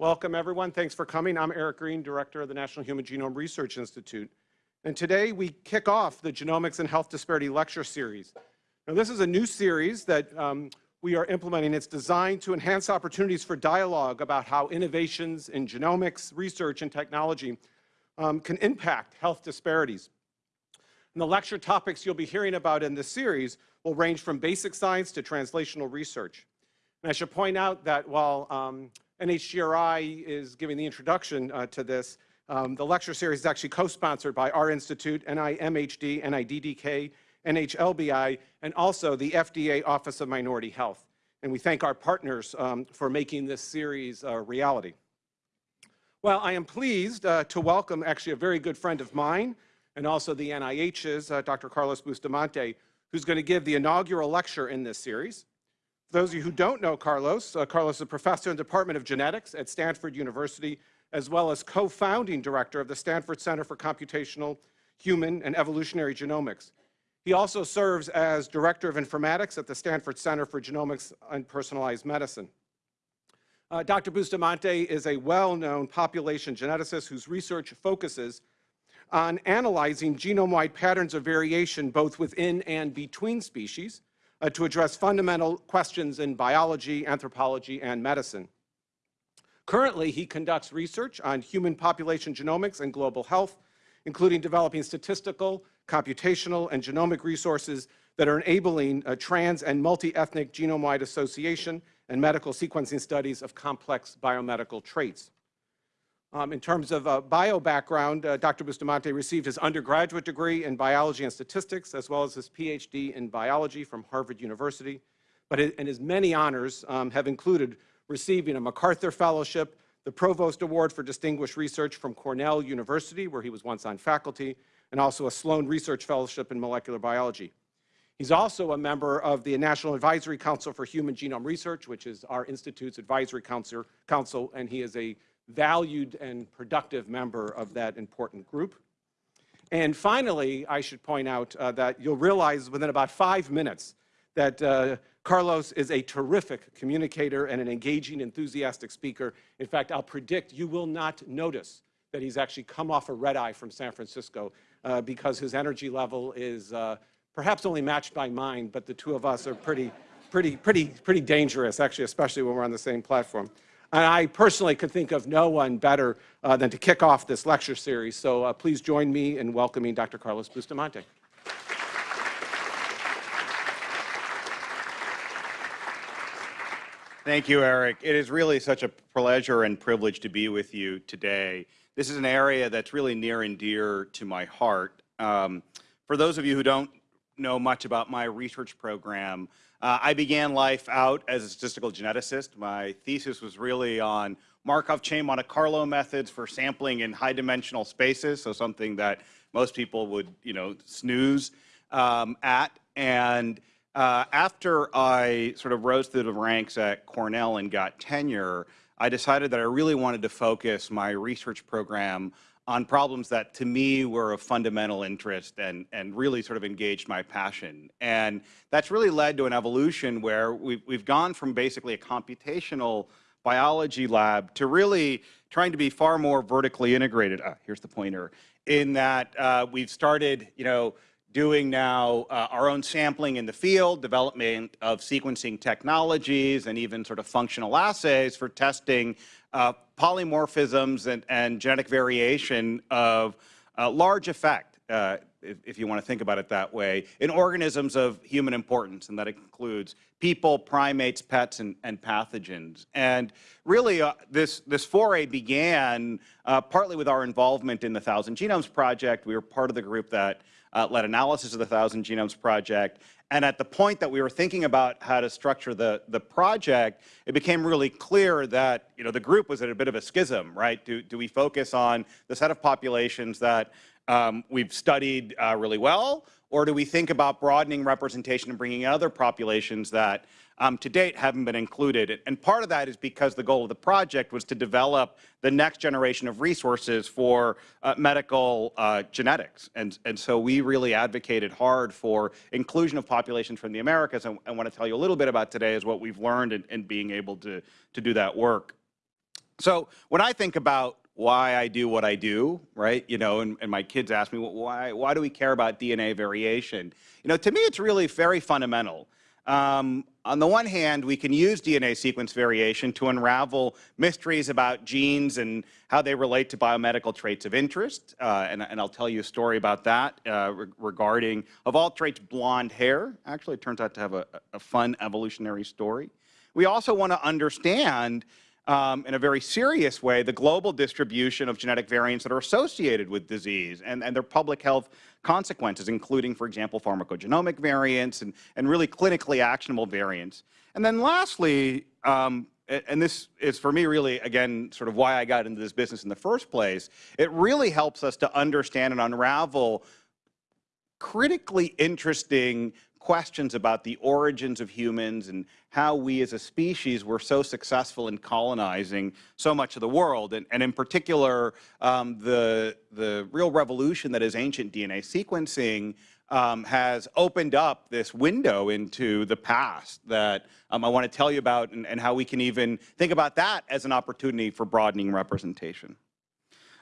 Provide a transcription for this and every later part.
Welcome, everyone. Thanks for coming. I'm Eric Green, Director of the National Human Genome Research Institute. And today we kick off the Genomics and Health Disparity Lecture Series. Now, this is a new series that um, we are implementing. It's designed to enhance opportunities for dialogue about how innovations in genomics, research, and technology um, can impact health disparities. And the lecture topics you'll be hearing about in this series will range from basic science to translational research. And I should point out that while um, NHGRI is giving the introduction uh, to this, um, the lecture series is actually co-sponsored by our institute, NIMHD, NIDDK, NHLBI, and also the FDA Office of Minority Health. And we thank our partners um, for making this series a reality. Well, I am pleased uh, to welcome actually a very good friend of mine and also the NIH's, uh, Dr. Carlos Bustamante, who's going to give the inaugural lecture in this series. Those of you who don't know Carlos, uh, Carlos is a professor in the Department of Genetics at Stanford University, as well as co-founding director of the Stanford Center for Computational, Human, and Evolutionary Genomics. He also serves as Director of Informatics at the Stanford Center for Genomics and Personalized Medicine. Uh, Dr. Bustamante is a well-known population geneticist whose research focuses on analyzing genome-wide patterns of variation both within and between species uh, to address fundamental questions in biology, anthropology, and medicine. Currently, he conducts research on human population genomics and global health, including developing statistical, computational, and genomic resources that are enabling a trans and multi-ethnic genome-wide association and medical sequencing studies of complex biomedical traits. Um, in terms of uh, bio background, uh, Dr. Bustamante received his undergraduate degree in biology and statistics, as well as his PhD in biology from Harvard University. But and his many honors um, have included receiving a MacArthur Fellowship, the Provost Award for Distinguished Research from Cornell University, where he was once on faculty, and also a Sloan Research Fellowship in Molecular Biology. He's also a member of the National Advisory Council for Human Genome Research, which is our Institute's advisory council, council and he is a valued and productive member of that important group. And finally, I should point out uh, that you'll realize within about five minutes that uh, Carlos is a terrific communicator and an engaging, enthusiastic speaker. In fact, I'll predict you will not notice that he's actually come off a red eye from San Francisco uh, because his energy level is uh, perhaps only matched by mine, but the two of us are pretty, pretty, pretty, pretty dangerous, actually, especially when we're on the same platform. And I personally could think of no one better uh, than to kick off this lecture series. So uh, please join me in welcoming Dr. Carlos Bustamante. Thank you, Eric. It is really such a pleasure and privilege to be with you today. This is an area that's really near and dear to my heart. Um, for those of you who don't know much about my research program, uh, I began life out as a statistical geneticist. My thesis was really on Markov chain Monte Carlo methods for sampling in high dimensional spaces, so something that most people would, you know, snooze um, at. And uh, after I sort of rose through the ranks at Cornell and got tenure, I decided that I really wanted to focus my research program on problems that to me were of fundamental interest and, and really sort of engaged my passion. And that's really led to an evolution where we've, we've gone from basically a computational biology lab to really trying to be far more vertically integrated. Ah, here's the pointer. In that uh, we've started, you know, doing now uh, our own sampling in the field, development of sequencing technologies, and even sort of functional assays for testing uh, polymorphisms and, and, genetic variation of uh, large effect, uh, if, if, you want to think about it that way, in organisms of human importance, and that includes people, primates, pets, and, and pathogens. And really, uh, this, this foray began uh, partly with our involvement in the Thousand Genomes Project. We were part of the group that uh, led analysis of the Thousand Genomes Project. And at the point that we were thinking about how to structure the, the project, it became really clear that you know, the group was at a bit of a schism, right? Do, do we focus on the set of populations that um, we've studied uh, really well, or do we think about broadening representation and bringing in other populations that um, to date haven't been included. And part of that is because the goal of the project was to develop the next generation of resources for uh, medical uh, genetics. And, and so we really advocated hard for inclusion of populations from the Americas. And I want to tell you a little bit about today is what we've learned in, in being able to, to do that work. So when I think about why I do what I do, right, you know, and, and my kids ask me, why, why do we care about DNA variation? You know, to me, it's really very fundamental. Um, on the one hand, we can use DNA sequence variation to unravel mysteries about genes and how they relate to biomedical traits of interest. Uh, and, and, I'll tell you a story about that uh, re regarding, of all traits, blonde hair. Actually, it turns out to have a, a fun evolutionary story. We also want to understand um, in a very serious way the global distribution of genetic variants that are associated with disease and, and their public health consequences, including, for example, pharmacogenomic variants and, and really clinically actionable variants. And then lastly, um, and this is for me really, again, sort of why I got into this business in the first place, it really helps us to understand and unravel critically interesting questions about the origins of humans and how we as a species were so successful in colonizing so much of the world. And, and in particular, um, the, the real revolution that is ancient DNA sequencing um, has opened up this window into the past that um, I want to tell you about and, and how we can even think about that as an opportunity for broadening representation.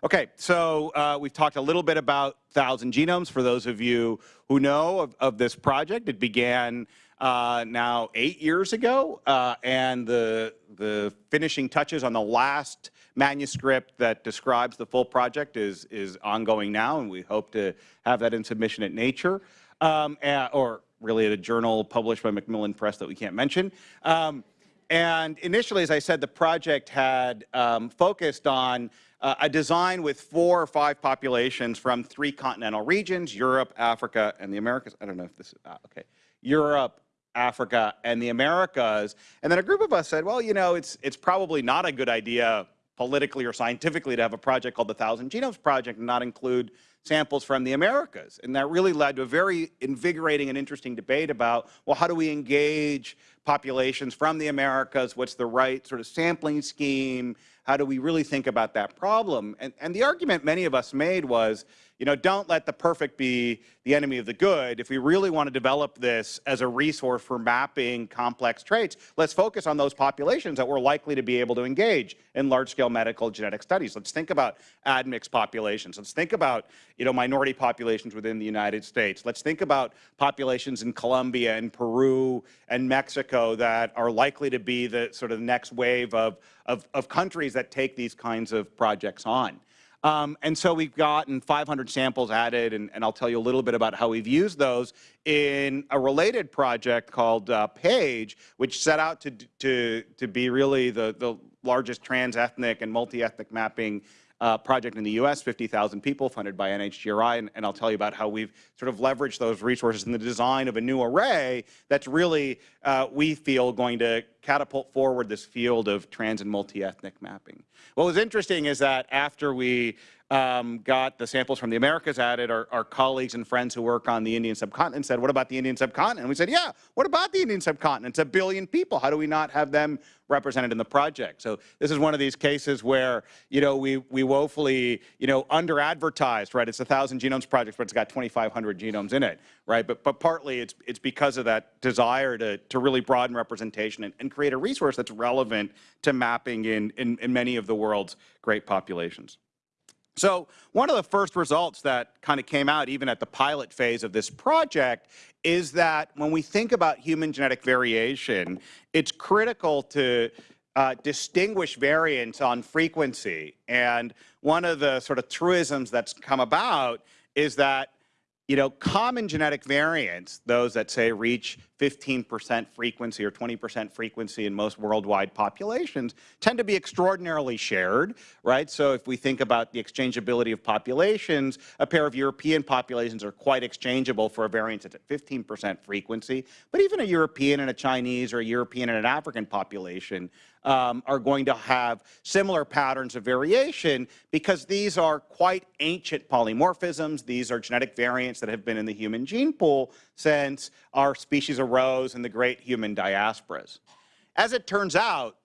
Okay, so uh, we've talked a little bit about Thousand Genomes. For those of you who know of, of this project, it began uh, now eight years ago, uh, and the, the finishing touches on the last manuscript that describes the full project is, is ongoing now, and we hope to have that in submission at Nature, um, or really at a journal published by Macmillan Press that we can't mention. Um, and initially, as I said, the project had um, focused on uh, a design with four or five populations from three continental regions, Europe, Africa, and the Americas. I don't know if this is, uh, okay. Europe, Africa, and the Americas. And then a group of us said, well, you know, it's, it's probably not a good idea politically or scientifically to have a project called the Thousand Genomes Project and not include samples from the Americas. And that really led to a very invigorating and interesting debate about, well, how do we engage populations from the Americas? What's the right sort of sampling scheme? How do we really think about that problem? And, and the argument many of us made was, you know, don't let the perfect be the enemy of the good. If we really want to develop this as a resource for mapping complex traits, let's focus on those populations that we're likely to be able to engage in large-scale medical genetic studies. Let's think about admixed populations. Let's think about, you know, minority populations within the United States. Let's think about populations in Colombia and Peru and Mexico that are likely to be the sort of next wave of, of, of countries that take these kinds of projects on. Um, and so we've gotten 500 samples added, and, and, I'll tell you a little bit about how we've used those in a related project called uh, PAGE, which set out to, to, to be really the, the largest trans-ethnic and multi-ethnic mapping uh, project in the U.S., 50,000 people funded by NHGRI, and, and, I'll tell you about how we've sort of leveraged those resources in the design of a new array that's really, uh, we feel, going to catapult forward this field of trans and multi-ethnic mapping. What was interesting is that after we um, got the samples from the Americas added, our, our, colleagues and friends who work on the Indian subcontinent said, what about the Indian subcontinent? And we said, yeah, what about the Indian subcontinent? It's a billion people. How do we not have them represented in the project? So this is one of these cases where, you know, we, we woefully, you know, under-advertised, right? It's a Thousand Genomes Project, but it's got 2,500 genomes in it, right? But, but partly it's, it's because of that desire to, to really broaden representation and, and create a resource that's relevant to mapping in, in, in many of the world's great populations. So one of the first results that kind of came out even at the pilot phase of this project is that when we think about human genetic variation, it's critical to uh, distinguish variants on frequency. And one of the sort of truisms that's come about is that you know, common genetic variants, those that say reach 15% frequency or 20% frequency in most worldwide populations, tend to be extraordinarily shared, right? So if we think about the exchangeability of populations, a pair of European populations are quite exchangeable for a variant that's at 15% frequency, but even a European and a Chinese or a European and an African population um, are going to have similar patterns of variation because these are quite ancient polymorphisms. These are genetic variants that have been in the human gene pool since our species arose in the great human diasporas. As it turns out,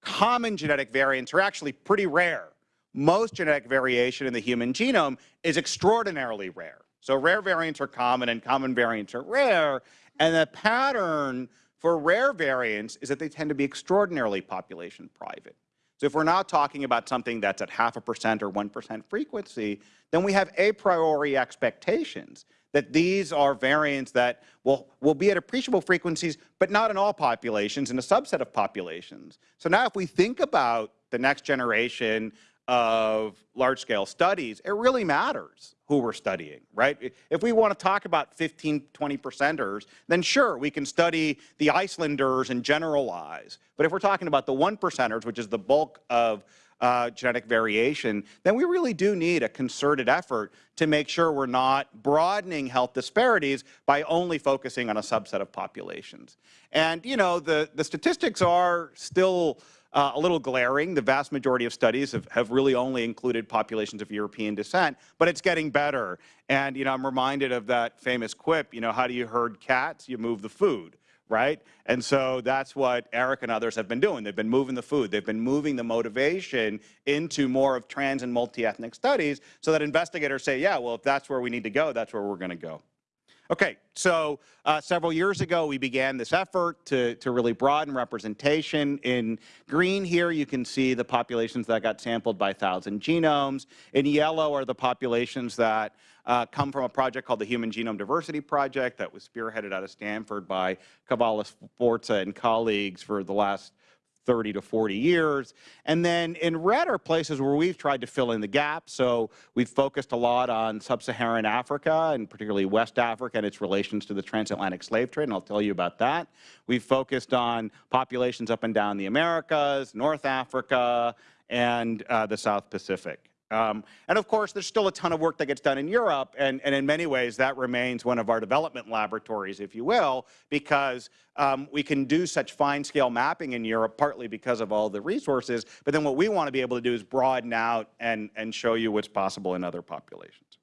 common genetic variants are actually pretty rare. Most genetic variation in the human genome is extraordinarily rare. So rare variants are common and common variants are rare. And the pattern for rare variants is that they tend to be extraordinarily population private. So if we're not talking about something that's at half a percent or 1% frequency, then we have a priori expectations that these are variants that will, will be at appreciable frequencies, but not in all populations, in a subset of populations. So now if we think about the next generation of large-scale studies, it really matters who we're studying, right? If we want to talk about 15, 20 percenters, then sure, we can study the Icelanders and generalize. But if we're talking about the one percenters, which is the bulk of uh, genetic variation, then we really do need a concerted effort to make sure we're not broadening health disparities by only focusing on a subset of populations. And, you know, the, the statistics are still uh, a little glaring. The vast majority of studies have, have really only included populations of European descent, but it's getting better. And, you know, I'm reminded of that famous quip, you know, how do you herd cats? You move the food right? And so that's what Eric and others have been doing. They've been moving the food. They've been moving the motivation into more of trans and multi-ethnic studies so that investigators say, yeah, well, if that's where we need to go, that's where we're going to go. Okay, so uh, several years ago, we began this effort to, to really broaden representation. In green here, you can see the populations that got sampled by 1,000 genomes. In yellow are the populations that uh, come from a project called the Human Genome Diversity Project that was spearheaded out of Stanford by Cavalli Sforza and colleagues for the last 30 to 40 years. And then in red are places where we've tried to fill in the gap. So we've focused a lot on sub-Saharan Africa and particularly West Africa and its relations to the transatlantic slave trade, and I'll tell you about that. We've focused on populations up and down the Americas, North Africa, and uh, the South Pacific. Um, and of course, there's still a ton of work that gets done in Europe, and, and in many ways that remains one of our development laboratories, if you will, because um, we can do such fine-scale mapping in Europe, partly because of all the resources, but then what we want to be able to do is broaden out and, and show you what's possible in other populations.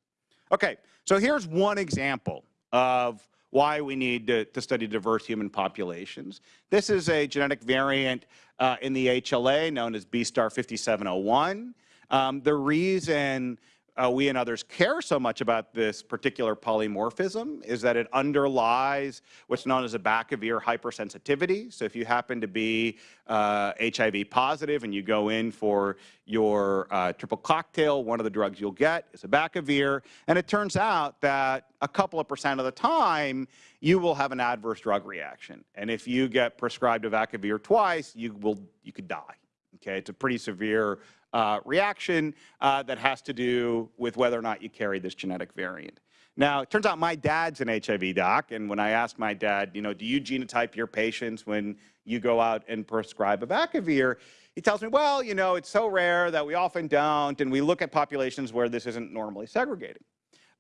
Okay, so here's one example of why we need to, to, study diverse human populations. This is a genetic variant uh, in the HLA known as B star 5701. Um, the reason uh, we and others care so much about this particular polymorphism is that it underlies what's known as abacavir hypersensitivity. So if you happen to be uh, HIV positive and you go in for your uh, triple cocktail, one of the drugs you'll get is abacavir. And it turns out that a couple of percent of the time, you will have an adverse drug reaction. And if you get prescribed a ear twice, you will you could die. Okay, it's a pretty severe uh, reaction uh, that has to do with whether or not you carry this genetic variant. Now, it turns out my dad's an HIV doc, and when I ask my dad, you know, do you genotype your patients when you go out and prescribe abacavir, he tells me, well, you know, it's so rare that we often don't, and we look at populations where this isn't normally segregating.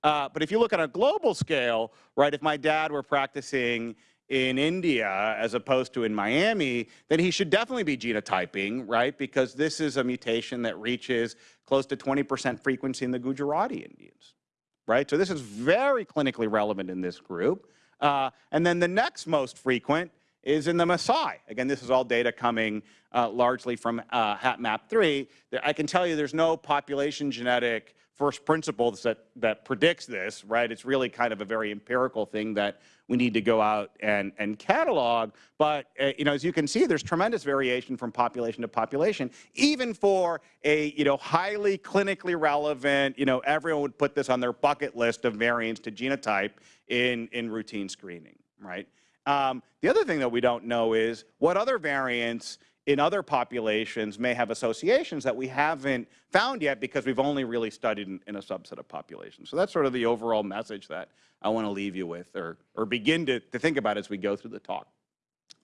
Uh, but if you look at a global scale, right, if my dad were practicing in India as opposed to in Miami, then he should definitely be genotyping, right? Because this is a mutation that reaches close to 20% frequency in the Gujarati Indians, right? So this is very clinically relevant in this group. Uh, and then the next most frequent is in the Maasai. Again, this is all data coming uh, largely from uh, HapMap3. I can tell you there's no population genetic first principles that, that predicts this, right? It's really kind of a very empirical thing that we need to go out and, and catalog. But, uh, you know, as you can see, there's tremendous variation from population to population, even for a, you know, highly clinically relevant, you know, everyone would put this on their bucket list of variants to genotype in, in routine screening, right? Um, the other thing that we don't know is what other variants in other populations may have associations that we haven't found yet because we've only really studied in, in, a subset of populations. So that's sort of the overall message that I want to leave you with or, or begin to, to think about as we go through the talk.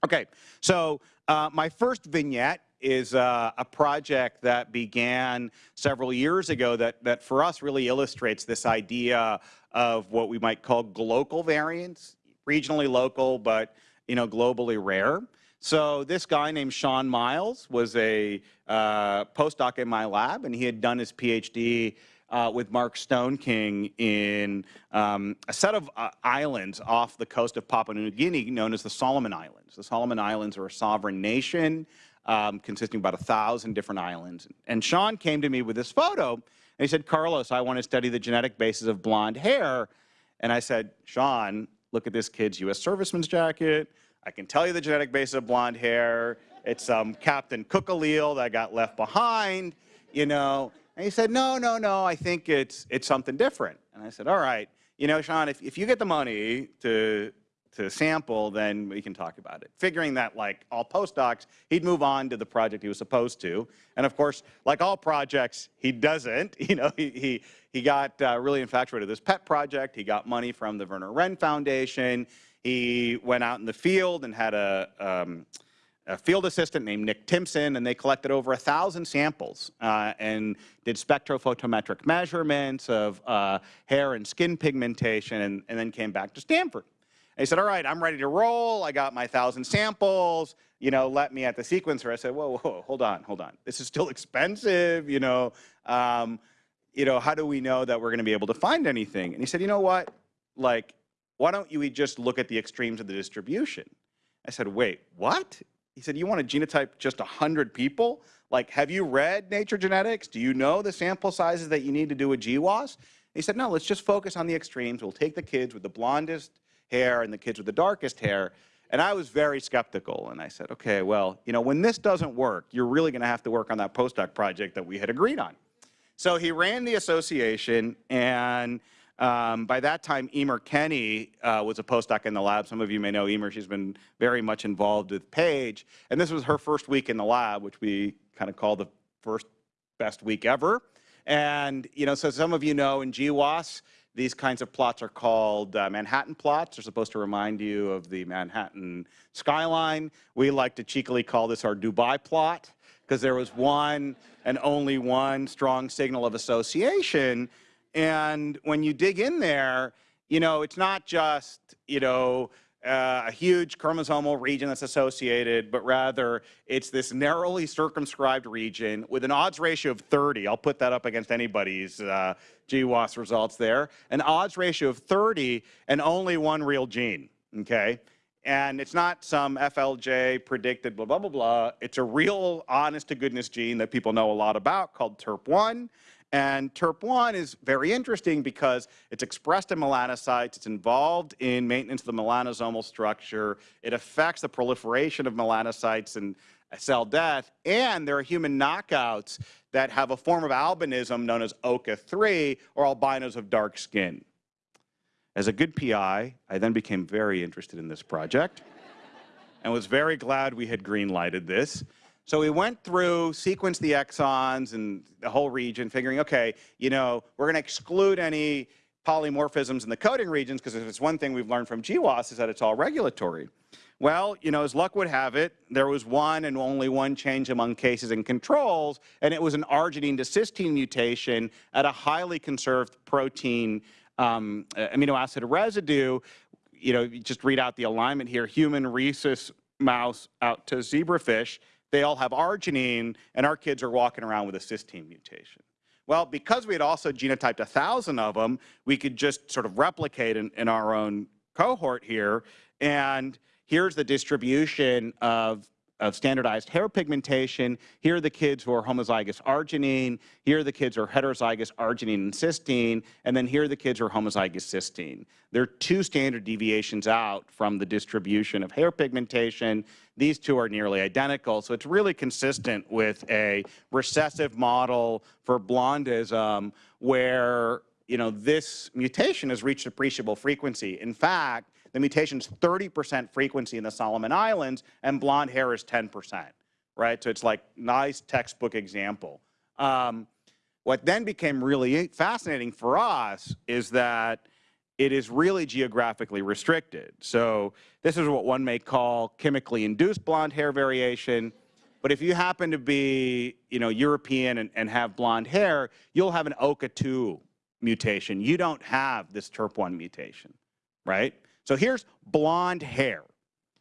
Okay, so uh, my first vignette is uh, a project that began several years ago that, that for us really illustrates this idea of what we might call local variants, regionally local, but you know, globally rare. So this guy named Sean Myles was a uh, postdoc in my lab, and he had done his PhD uh, with Mark Stoneking in um, a set of uh, islands off the coast of Papua New Guinea known as the Solomon Islands. The Solomon Islands are a sovereign nation um, consisting of about a thousand different islands. And Sean came to me with this photo, and he said, Carlos, I want to study the genetic basis of blonde hair. And I said, Sean, look at this kid's U.S. serviceman's jacket. I can tell you the genetic basis of blonde hair. it's some Captain Cook allele that got left behind, you know. And he said, no, no, no, I think it's, it's something different. And I said, all right, you know, Sean, if, if you get the money to, to sample, then we can talk about it. Figuring that, like all postdocs, he'd move on to the project he was supposed to. And of course, like all projects, he doesn't. You know, he, he, he got uh, really infatuated with this pet project. He got money from the Wenner-Gren Foundation. He went out in the field and had a, um, a field assistant named Nick Timpson, and they collected over a thousand samples uh, and did spectrophotometric measurements of uh, hair and skin pigmentation, and, and then came back to Stanford. And he said, all right, I'm ready to roll. I got my thousand samples. You know, let me at the sequencer. I said, whoa, whoa, hold on, hold on. This is still expensive, you know. Um, you know, how do we know that we're going to be able to find anything? And he said, you know what? Like, why don't you just look at the extremes of the distribution? I said, wait, what? He said, you want to genotype just 100 people? Like, have you read Nature Genetics? Do you know the sample sizes that you need to do a GWAS? He said, no, let's just focus on the extremes. We'll take the kids with the blondest hair and the kids with the darkest hair. And I was very skeptical. And I said, okay, well, you know, when this doesn't work, you're really going to have to work on that postdoc project that we had agreed on. So he ran the association, and um, by that time, Eimear Kenny uh, was a postdoc in the lab. Some of you may know Eimear. She's been very much involved with PAGE. And this was her first week in the lab, which we kind of call the first best week ever. And, you know, so some of you know in GWAS, these kinds of plots are called uh, Manhattan plots. They're supposed to remind you of the Manhattan skyline. We like to cheekily call this our Dubai plot because there was one and only one strong signal of association. And when you dig in there, you know, it's not just, you know, uh, a huge chromosomal region that's associated, but rather it's this narrowly circumscribed region with an odds ratio of 30. I'll put that up against anybody's uh, GWAS results there. An odds ratio of 30 and only one real gene, okay? And it's not some FLJ predicted blah, blah, blah, blah. It's a real honest to goodness gene that people know a lot about called TYRP1. And TYRP1 is very interesting because it's expressed in melanocytes, it's involved in maintenance of the melanosomal structure, it affects the proliferation of melanocytes and cell death, and there are human knockouts that have a form of albinism known as OCA3, or albinos of dark skin. As a good PI, I then became very interested in this project and was very glad we had green-lighted this. So we went through, sequenced the exons and the whole region, figuring, okay, you know, we're going to exclude any polymorphisms in the coding regions, because if it's one thing we've learned from GWAS is that it's all regulatory. Well, you know, as luck would have it, there was one and only one change among cases and controls, and it was an arginine to cysteine mutation at a highly conserved protein um, amino acid residue, you know, you just read out the alignment here, human rhesus mouse out to zebrafish, they all have arginine, and our kids are walking around with a cysteine mutation. Well, because we had also genotyped a thousand of them, we could just sort of replicate in, in our own cohort here, and here's the distribution of of standardized hair pigmentation. Here are the kids who are homozygous arginine. Here are the kids who are heterozygous arginine and cysteine. And then here are the kids who are homozygous cysteine. There are two standard deviations out from the distribution of hair pigmentation. These two are nearly identical. So it's really consistent with a recessive model for blondism where you know, this mutation has reached appreciable frequency. In fact, the mutation's 30% frequency in the Solomon Islands, and blonde hair is 10%, right? So it's like nice textbook example. Um, what then became really fascinating for us is that it is really geographically restricted. So this is what one may call chemically induced blonde hair variation. But if you happen to be, you know, European and, and have blonde hair, you'll have an OCA2 mutation. You don't have this TYRP1 mutation, right? So here's blonde hair.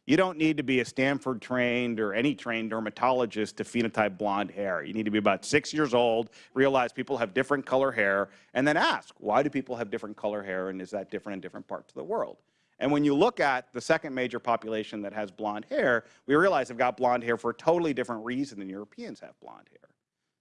You don't need to be a Stanford trained or any trained dermatologist to phenotype blonde hair. You need to be about six years old, realize people have different color hair, and then ask, why do people have different color hair and is that different in different parts of the world? And when you look at the second major population that has blonde hair, we realize they've got blonde hair for a totally different reason than Europeans have blonde hair.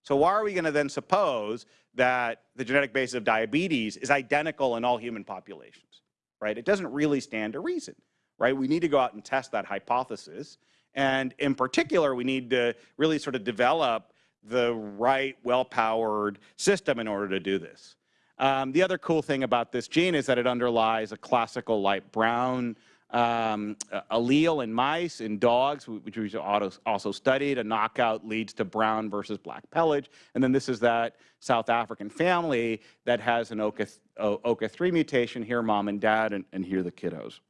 So why are we going to then suppose that the genetic basis of diabetes is identical in all human populations? Right? It doesn't really stand to reason, right? We need to go out and test that hypothesis. And in particular, we need to really sort of develop the right, well-powered system in order to do this. Um, the other cool thing about this gene is that it underlies a classical light brown um, allele in mice, in dogs, which we also studied. A knockout leads to brown versus black pelage. And then this is that South African family that has an OCA3 mutation. Here, mom and dad, and, and here the kiddos.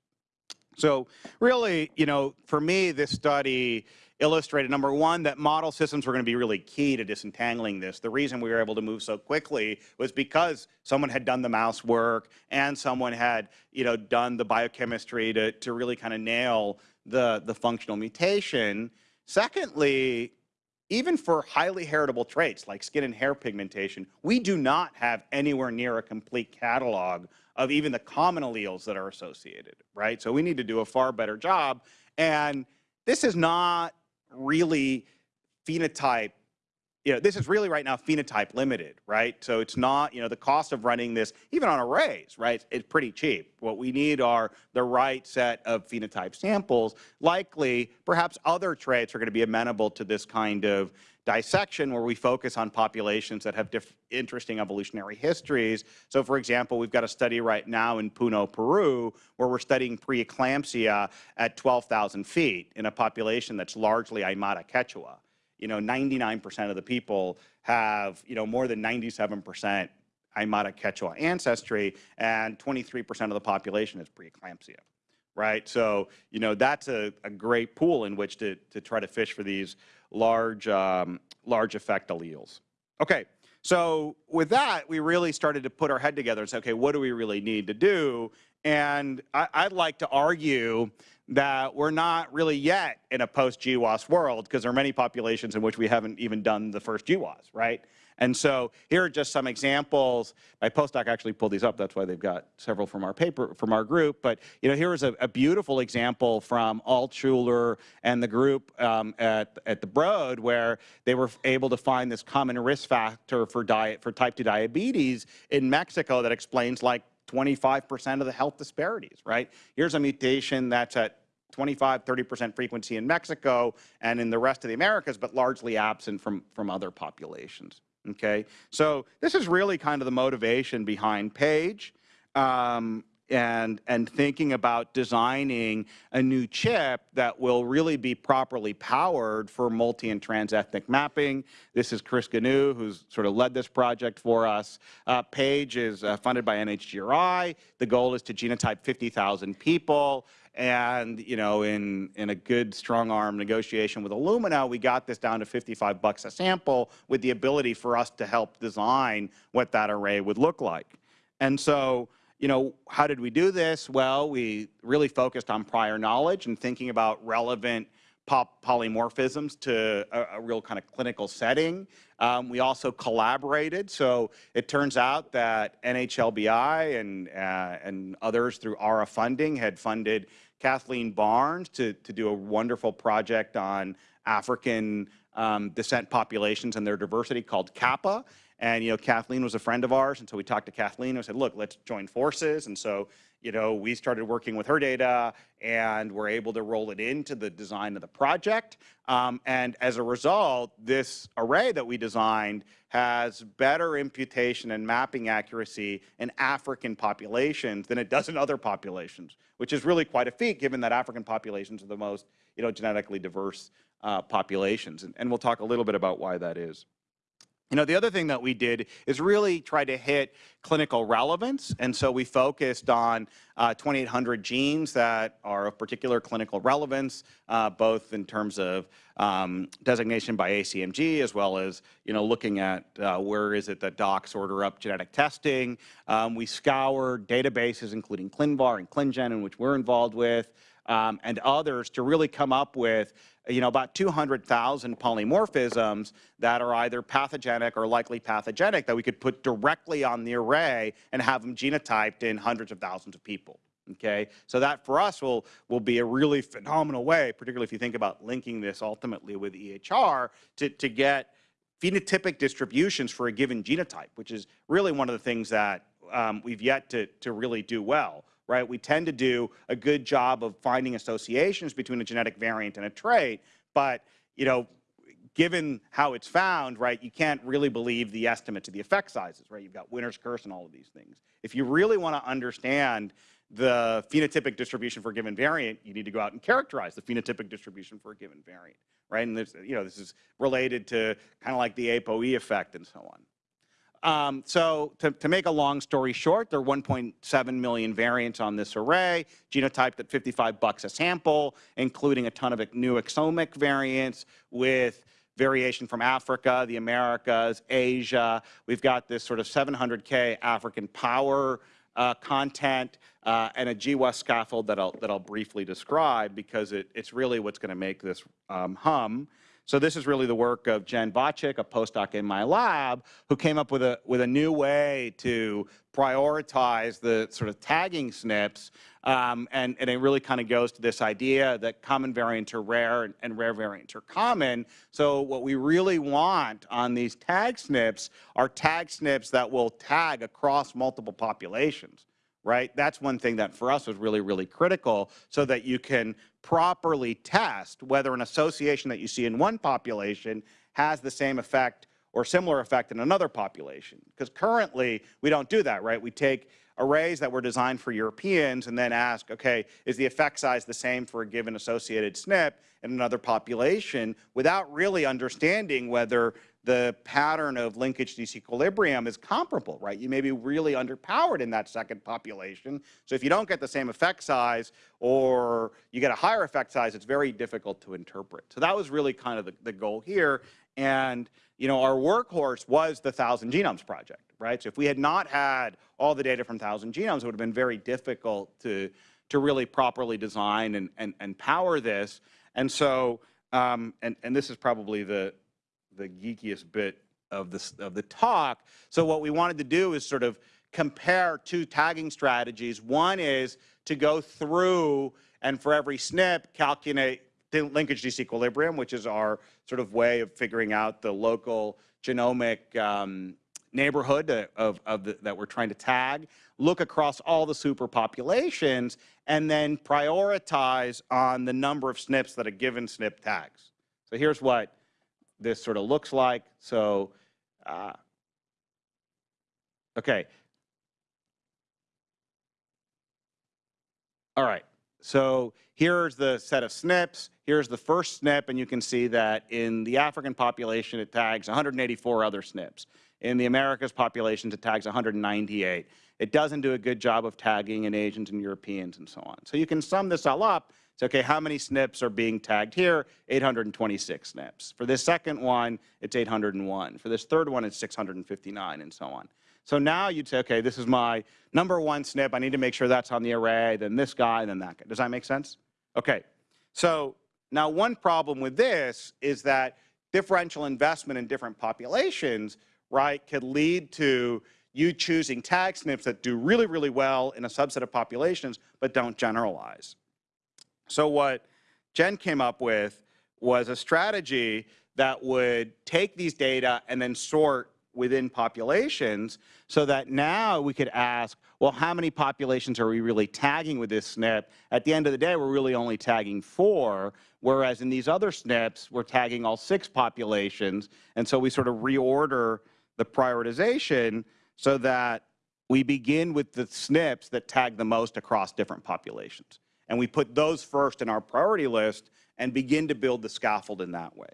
So really, you know, for me, this study illustrated, number one, that model systems were going to be really key to disentangling this. The reason we were able to move so quickly was because someone had done the mouse work and someone had, you know, done the biochemistry to, to really kind of nail the, the functional mutation. Secondly, even for highly heritable traits like skin and hair pigmentation, we do not have anywhere near a complete catalog of even the common alleles that are associated, right? So we need to do a far better job. And this is not really phenotype you know, this is really right now phenotype limited, right? So it's not, you know, the cost of running this, even on arrays, right, it's pretty cheap. What we need are the right set of phenotype samples. Likely, perhaps other traits are going to be amenable to this kind of dissection where we focus on populations that have interesting evolutionary histories. So for example, we've got a study right now in Puno, Peru, where we're studying preeclampsia at 12,000 feet in a population that's largely Aymara Quechua you know, 99% of the people have, you know, more than 97% Aymara Quechua ancestry, and 23% of the population is preeclampsia, right? So, you know, that's a, a great pool in which to, to try to fish for these large, um, large effect alleles. Okay, so with that, we really started to put our head together and say, okay, what do we really need to do? And I, would like to argue that we're not really yet in a post-GWAS world because there are many populations in which we haven't even done the first GWAS, right? And so here are just some examples. My postdoc actually pulled these up. That's why they've got several from our paper, from our group. But you know, here is a, a beautiful example from Altshuler and the group um, at, at the Broad, where they were able to find this common risk factor for diet for type 2 diabetes in Mexico that explains like 25% of the health disparities, right? Here's a mutation that's at 25, 30% frequency in Mexico and in the rest of the Americas, but largely absent from, from other populations, okay? So this is really kind of the motivation behind PAGE. Um, and, and thinking about designing a new chip that will really be properly powered for multi and trans-ethnic mapping. This is Chris Gignoux, who's sort of led this project for us. Uh, PAGE is uh, funded by NHGRI. The goal is to genotype 50,000 people. And, you know, in, in a good strong arm negotiation with Illumina, we got this down to 55 bucks a sample with the ability for us to help design what that array would look like. And so, you know, how did we do this? Well, we really focused on prior knowledge and thinking about relevant polymorphisms to a, a, real kind of clinical setting. Um, we also collaborated. So it turns out that NHLBI and, uh, and others through ARRA funding had funded Kathleen Barnes to, to do a wonderful project on African um, descent populations and their diversity called CAAPA. And, you know, Kathleen was a friend of ours, and so we talked to Kathleen and we said, look, let's join forces. And so, you know, we started working with her data and we're able to roll it into the design of the project. Um, and as a result, this array that we designed has better imputation and mapping accuracy in African populations than it does in other populations, which is really quite a feat given that African populations are the most, you know, genetically diverse uh, populations. And, and we'll talk a little bit about why that is. You know, the other thing that we did is really try to hit clinical relevance. And so we focused on uh, 2,800 genes that are of particular clinical relevance, uh, both in terms of um, designation by ACMG, as well as, you know, looking at uh, where is it that docs order up genetic testing. Um, we scoured databases, including ClinVar and ClinGen, in which we're involved with, um, and others to really come up with you know, about 200,000 polymorphisms that are either pathogenic or likely pathogenic that we could put directly on the array and have them genotyped in hundreds of thousands of people. Okay, so that for us will, will be a really phenomenal way, particularly if you think about linking this ultimately with EHR to, to get phenotypic distributions for a given genotype, which is really one of the things that um, we've yet to, to really do well right? We tend to do a good job of finding associations between a genetic variant and a trait, but, you know, given how it's found, right, you can't really believe the estimate to the effect sizes, right? You've got winner's curse and all of these things. If you really want to understand the phenotypic distribution for a given variant, you need to go out and characterize the phenotypic distribution for a given variant, right? And this, you know, this is related to kind of like the ApoE effect and so on. Um, so to, to, make a long story short, there are 1.7 million variants on this array, genotyped at 55 bucks a sample, including a ton of new exomic variants with variation from Africa, the Americas, Asia. We've got this sort of 700K African power uh, content uh, and a GWAS scaffold that I'll, that I'll briefly describe because it, it's really what's going to make this um, hum. So this is really the work of Jen Wojcik, a postdoc in my lab, who came up with a, with a new way to prioritize the sort of tagging SNPs. Um, and, and it really kind of goes to this idea that common variants are rare and, and rare variants are common. So what we really want on these tag SNPs are tag SNPs that will tag across multiple populations right? That's one thing that for us was really, really critical so that you can properly test whether an association that you see in one population has the same effect or similar effect in another population. Because currently, we don't do that, right? We take arrays that were designed for Europeans and then ask, okay, is the effect size the same for a given associated SNP in another population without really understanding whether the pattern of linkage disequilibrium is comparable, right? You may be really underpowered in that second population. So if you don't get the same effect size or you get a higher effect size, it's very difficult to interpret. So that was really kind of the, the goal here. And you know, our workhorse was the Thousand Genomes Project, right? So if we had not had all the data from Thousand Genomes, it would have been very difficult to, to really properly design and, and, and power this. And so, um, and, and this is probably the, the geekiest bit of, this, of the talk. So what we wanted to do is sort of compare two tagging strategies. One is to go through and for every SNP calculate the linkage disequilibrium, which is our sort of way of figuring out the local genomic um, neighborhood of, of the, that we're trying to tag, look across all the superpopulations, and then prioritize on the number of SNPs that a given SNP tags. So here's what this sort of looks like. So, uh, okay. All right. So here's the set of SNPs. Here's the first SNP, and you can see that in the African population, it tags 184 other SNPs. In the Americas population, it tags 198. It doesn't do a good job of tagging in Asians and Europeans and so on. So you can sum this all up Say, okay, how many SNPs are being tagged here? 826 SNPs. For this second one, it's 801. For this third one, it's 659 and so on. So now you'd say, okay, this is my number one SNP. I need to make sure that's on the array, then this guy, then that guy. Does that make sense? Okay. So now one problem with this is that differential investment in different populations, right, could lead to you choosing tag SNPs that do really, really well in a subset of populations, but don't generalize. So what Jen came up with was a strategy that would take these data and then sort within populations so that now we could ask, well, how many populations are we really tagging with this SNP? At the end of the day, we're really only tagging four, whereas in these other SNPs, we're tagging all six populations. And so we sort of reorder the prioritization so that we begin with the SNPs that tag the most across different populations. And we put those first in our priority list and begin to build the scaffold in that way.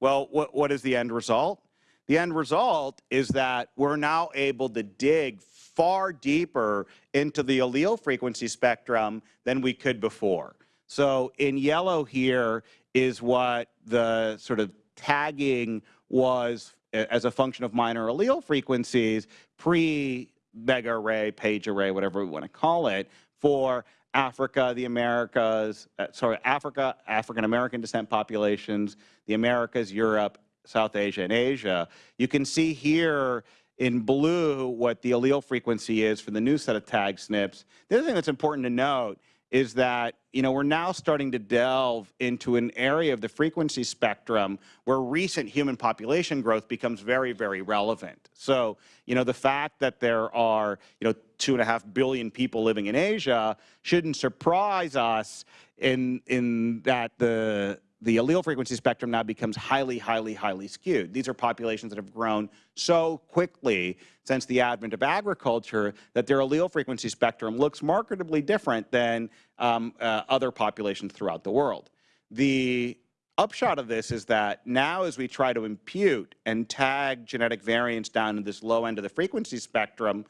Well, what, what is the end result? The end result is that we're now able to dig far deeper into the allele frequency spectrum than we could before. So in yellow here is what the sort of tagging was as a function of minor allele frequencies pre mega array, page array, whatever we want to call it, for Africa, the Americas, uh, sorry, Africa, African American descent populations, the Americas, Europe, South Asia, and Asia. You can see here in blue what the allele frequency is for the new set of tag SNPs. The other thing that's important to note is that you know we're now starting to delve into an area of the frequency spectrum where recent human population growth becomes very very relevant. So you know the fact that there are you know two and a half billion people living in asia shouldn't surprise us in in that the the allele frequency spectrum now becomes highly, highly, highly skewed. These are populations that have grown so quickly since the advent of agriculture that their allele frequency spectrum looks markedly different than um, uh, other populations throughout the world. The upshot of this is that now as we try to impute and tag genetic variants down to this low end of the frequency spectrum,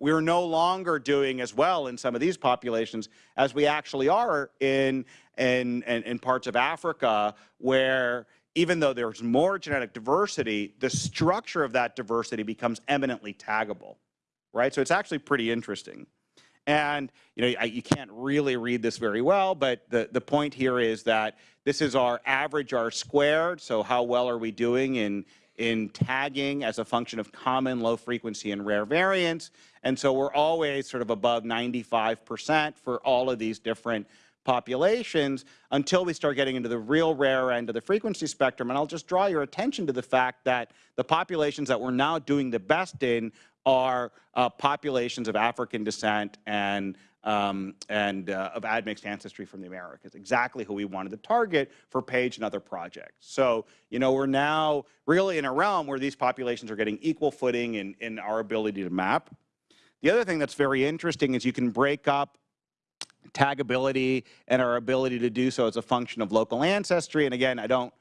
we're no longer doing as well in some of these populations as we actually are in, in, in, in parts of Africa where even though there's more genetic diversity, the structure of that diversity becomes eminently taggable, right? So it's actually pretty interesting. And you know, I, you can't really read this very well, but the, the point here is that this is our average R squared, so how well are we doing in, in tagging as a function of common low frequency and rare variants. And so we're always sort of above 95% for all of these different populations until we start getting into the real rare end of the frequency spectrum. And I'll just draw your attention to the fact that the populations that we're now doing the best in are uh, populations of African descent and um, and uh, of admixed ancestry from the Americas, exactly who we wanted to target for Page and other projects. So, you know, we're now really in a realm where these populations are getting equal footing in, in our ability to map. The other thing that's very interesting is you can break up tagability and our ability to do so as a function of local ancestry. And again, I don't,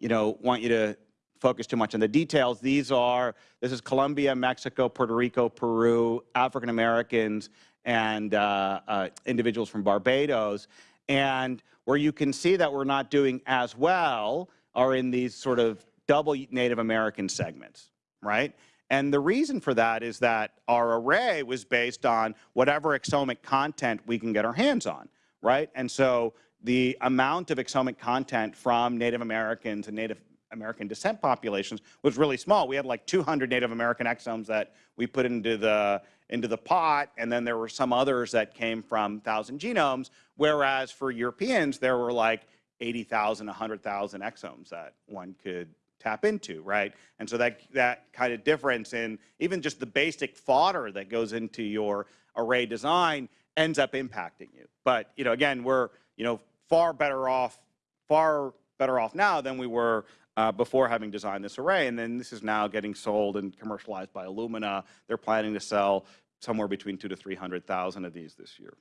you know, want you to focus too much on the details. These are, this is Colombia, Mexico, Puerto Rico, Peru, African Americans, and uh, uh, individuals from Barbados. And where you can see that we're not doing as well are in these sort of double Native American segments, right? And the reason for that is that our array was based on whatever exomic content we can get our hands on, right? And so the amount of exomic content from Native Americans and Native American descent populations was really small. We had like 200 Native American exomes that we put into the into the pot, and then there were some others that came from 1,000 genomes, whereas for Europeans, there were like 80,000, 100,000 exomes that one could tap into, right? And so that, that kind of difference in even just the basic fodder that goes into your array design ends up impacting you. But, you know, again, we're, you know, far better off, far better off now than we were uh, before having designed this array. And then this is now getting sold and commercialized by Illumina. They're planning to sell somewhere between two to 300,000 of these this year.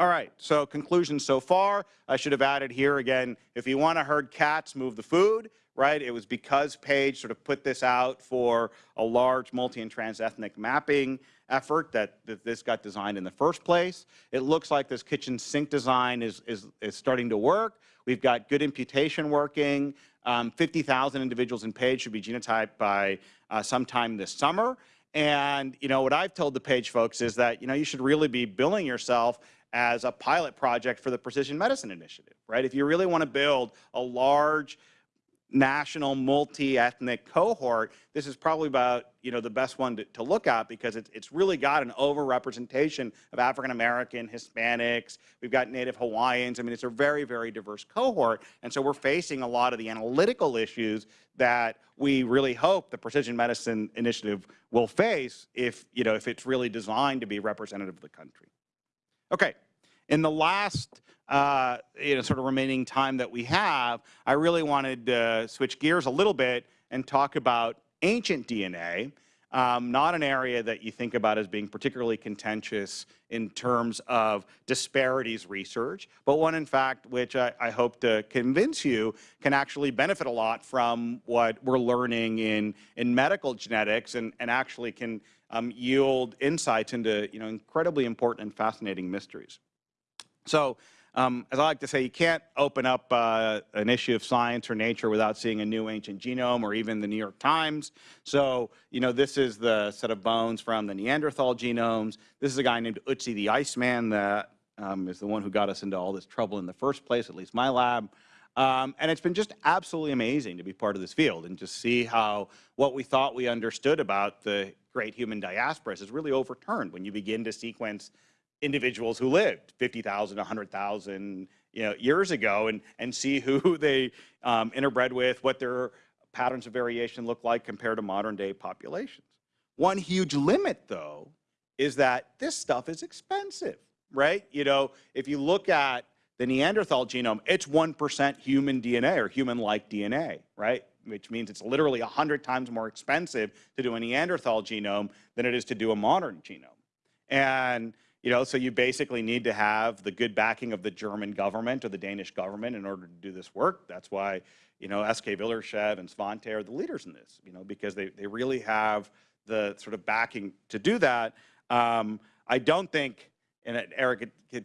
All right, so conclusions so far. I should have added here again, if you want to herd cats, move the food, right? It was because Page sort of put this out for a large multi and trans-ethnic mapping effort that, that this got designed in the first place. It looks like this kitchen sink design is, is, is starting to work. We've got good imputation working. Um, 50,000 individuals in PAGE should be genotyped by uh, sometime this summer. And you know what I've told the PAGE folks is that you know you should really be billing yourself as a pilot project for the Precision Medicine Initiative, right? If you really want to build a large national multi-ethnic cohort, this is probably about you know the best one to, to look at because it's, it's really got an overrepresentation of African American, Hispanics, we've got Native Hawaiians, I mean it's a very, very diverse cohort. And so we're facing a lot of the analytical issues that we really hope the Precision Medicine Initiative will face if, you know, if it's really designed to be representative of the country. Okay, in the last uh, you know, sort of remaining time that we have, I really wanted to switch gears a little bit and talk about ancient DNA, um, not an area that you think about as being particularly contentious in terms of disparities research, but one in fact which I, I, hope to convince you can actually benefit a lot from what we're learning in, in medical genetics and, and actually can um, yield insights into you know, incredibly important and fascinating mysteries. So um, as I like to say, you can't open up uh, an issue of science or nature without seeing a new ancient genome or even the New York Times. So, you know, this is the set of bones from the Neanderthal genomes. This is a guy named Ötzi the Iceman that um, is the one who got us into all this trouble in the first place, at least my lab. Um, and it's been just absolutely amazing to be part of this field and just see how what we thought we understood about the great human diasporas is really overturned when you begin to sequence individuals who lived 50,000, 100,000 you know, years ago and, and see who they um, interbred with, what their patterns of variation look like compared to modern day populations. One huge limit, though, is that this stuff is expensive, right? You know, if you look at the Neanderthal genome, it's 1% human DNA or human-like DNA, right? Which means it's literally 100 times more expensive to do a Neanderthal genome than it is to do a modern genome. And, you know, so you basically need to have the good backing of the German government or the Danish government in order to do this work. That's why, you know, Eske Willerslev and Svante are the leaders in this, you know, because they, they really have the sort of backing to do that. Um, I don't think, and Eric could, could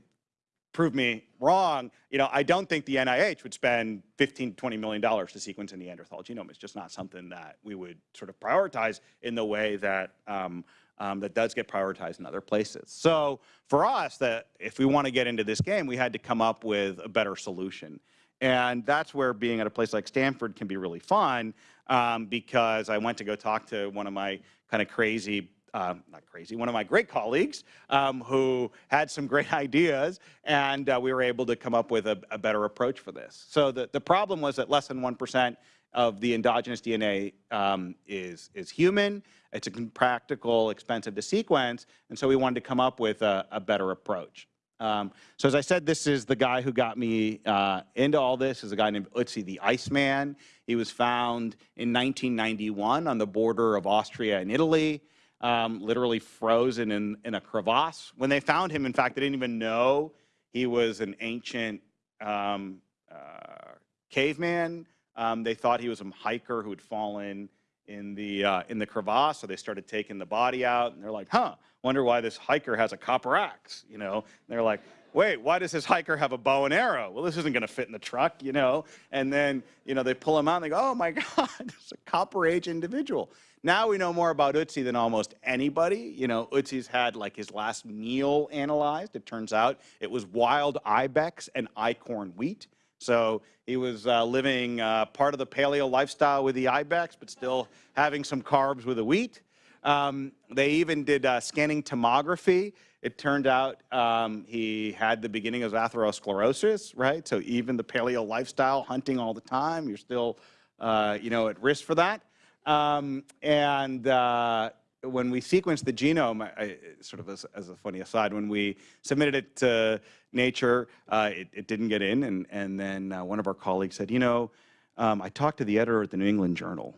prove me wrong, you know, I don't think the NIH would spend 15 to 20 million dollars to sequence a Neanderthal genome. It's just not something that we would sort of prioritize in the way that um, um, that does get prioritized in other places. So for us, that if we want to get into this game, we had to come up with a better solution. And that's where being at a place like Stanford can be really fun um, because I went to go talk to one of my kind of crazy um, not crazy, one of my great colleagues um, who had some great ideas, and uh, we were able to come up with a, a, better approach for this. So the, the problem was that less than 1% of the endogenous DNA um, is, is human. It's impractical, expensive to sequence, and so we wanted to come up with a, a better approach. Um, so as I said, this is the guy who got me uh, into all this, is a guy named Ötzi the Iceman. He was found in 1991 on the border of Austria and Italy um, literally frozen in, in a crevasse. When they found him, in fact, they didn't even know he was an ancient um, uh, caveman. Um, they thought he was a hiker who had fallen in the, uh, in the crevasse, so they started taking the body out, and they're like, huh, wonder why this hiker has a copper axe, you know? And they're like, wait, why does this hiker have a bow and arrow? Well, this isn't going to fit in the truck, you know? And then, you know, they pull him out and they go, oh my God, it's a copper age individual. Now we know more about Ötzi than almost anybody. You know, Ötzi's had like his last meal analyzed. It turns out it was wild ibex and einkorn wheat. So he was uh, living uh, part of the paleo lifestyle with the ibex, but still having some carbs with the wheat. Um, they even did uh, scanning tomography. It turned out um, he had the beginning of atherosclerosis, right? So even the paleo lifestyle, hunting all the time, you're still, uh, you know, at risk for that. Um, and uh, when we sequenced the genome, I, sort of as, as, a funny aside, when we submitted it to Nature, uh, it, it, didn't get in. And, and then uh, one of our colleagues said, you know, um, I talked to the editor at the New England Journal,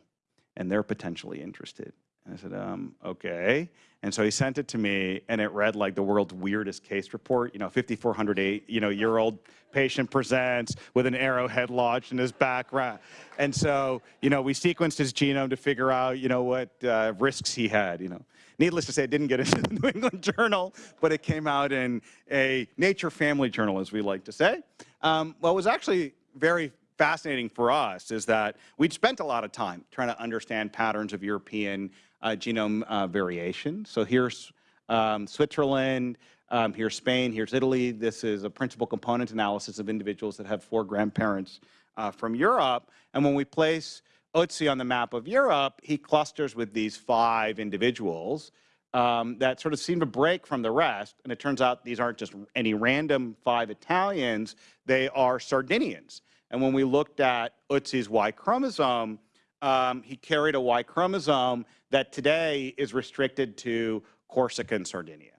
and they're potentially interested. I said, um, okay. And so he sent it to me, and it read like the world's weirdest case report. You know, 5,408, you know, year old patient presents with an arrowhead lodged in his background. And so, you know, we sequenced his genome to figure out, you know, what uh, risks he had, you know. Needless to say, it didn't get into the New England Journal, but it came out in a Nature Family Journal, as we like to say. Um, it was actually very fascinating for us is that we'd spent a lot of time trying to understand patterns of European genome uh, variation. So here's um, Switzerland, um, here's Spain, here's Italy. This is a principal component analysis of individuals that have four grandparents uh, from Europe. And when we place Ötzi on the map of Europe, he clusters with these five individuals um, that sort of seem to break from the rest. And it turns out these aren't just any random five Italians, they are Sardinians. And when we looked at Ötzi's Y chromosome, um, he carried a Y chromosome that today is restricted to Corsica and Sardinia,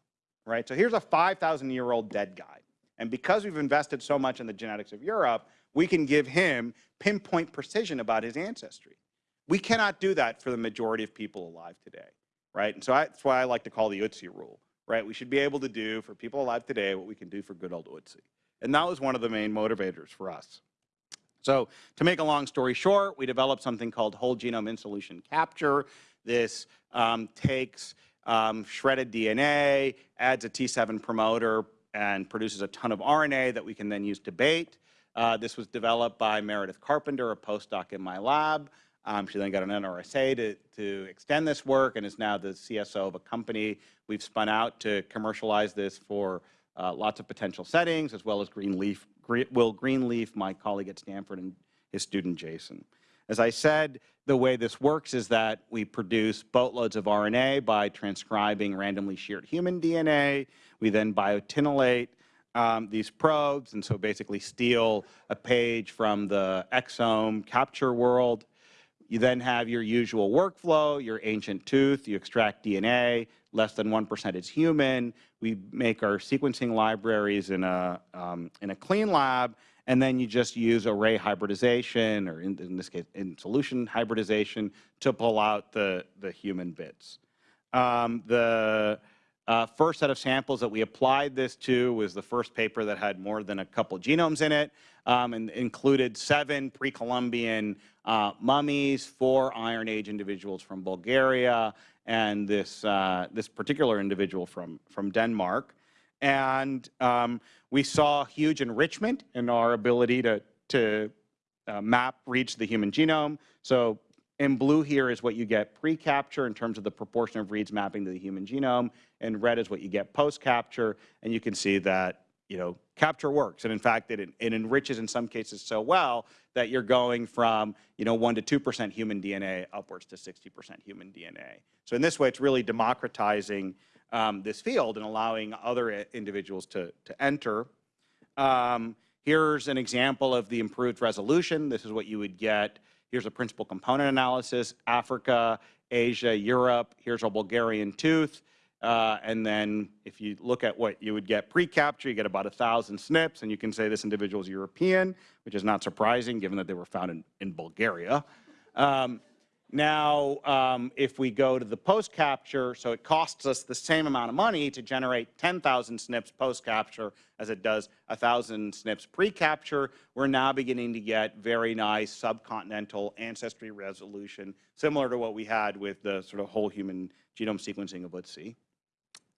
right? So here's a 5,000 year old dead guy. And because we've invested so much in the genetics of Europe, we can give him pinpoint precision about his ancestry. We cannot do that for the majority of people alive today, right? And so I, that's why I like to call the Ötzi rule, right? We should be able to do for people alive today what we can do for good old Ötzi. And that was one of the main motivators for us. So to make a long story short, we developed something called whole genome in solution capture. This um, takes um, shredded DNA, adds a T7 promoter, and produces a ton of RNA that we can then use to bait. Uh, this was developed by Meredith Carpenter, a postdoc in my lab. Um, she then got an NRSA to, to extend this work and is now the CSO of a company we've spun out to commercialize this for uh, lots of potential settings, as well as Greenleaf, Will Greenleaf, my colleague at Stanford, and his student Jason. As I said, the way this works is that we produce boatloads of RNA by transcribing randomly sheared human DNA. We then biotinylate um, these probes, and so basically steal a page from the exome capture world. You then have your usual workflow, your ancient tooth, you extract DNA, less than 1% is human. We make our sequencing libraries in a, um, in a clean lab, and then you just use array hybridization, or in, in this case, in solution hybridization, to pull out the, the human bits. Um, the uh, first set of samples that we applied this to was the first paper that had more than a couple genomes in it um, and included seven pre-Columbian uh, mummies, four Iron Age individuals from Bulgaria, and this, uh, this particular individual from, from Denmark. And um, we saw huge enrichment in our ability to, to uh, map reach the human genome. So in blue here is what you get pre-capture in terms of the proportion of reads mapping to the human genome, and red is what you get post-capture, and you can see that you know, capture works. And in fact, it, it enriches in some cases so well that you're going from, you know, 1 to 2% human DNA upwards to 60% human DNA. So in this way, it's really democratizing um, this field and allowing other individuals to, to enter. Um, here's an example of the improved resolution. This is what you would get. Here's a principal component analysis, Africa, Asia, Europe. Here's a Bulgarian tooth. Uh, and then if you look at what you would get pre-capture, you get about 1,000 SNPs, and you can say this individual is European, which is not surprising given that they were found in, in Bulgaria. Um, now, um, if we go to the post-capture, so it costs us the same amount of money to generate 10,000 SNPs post-capture as it does 1,000 SNPs pre-capture, we're now beginning to get very nice subcontinental ancestry resolution, similar to what we had with the sort of whole human genome sequencing of Otzi.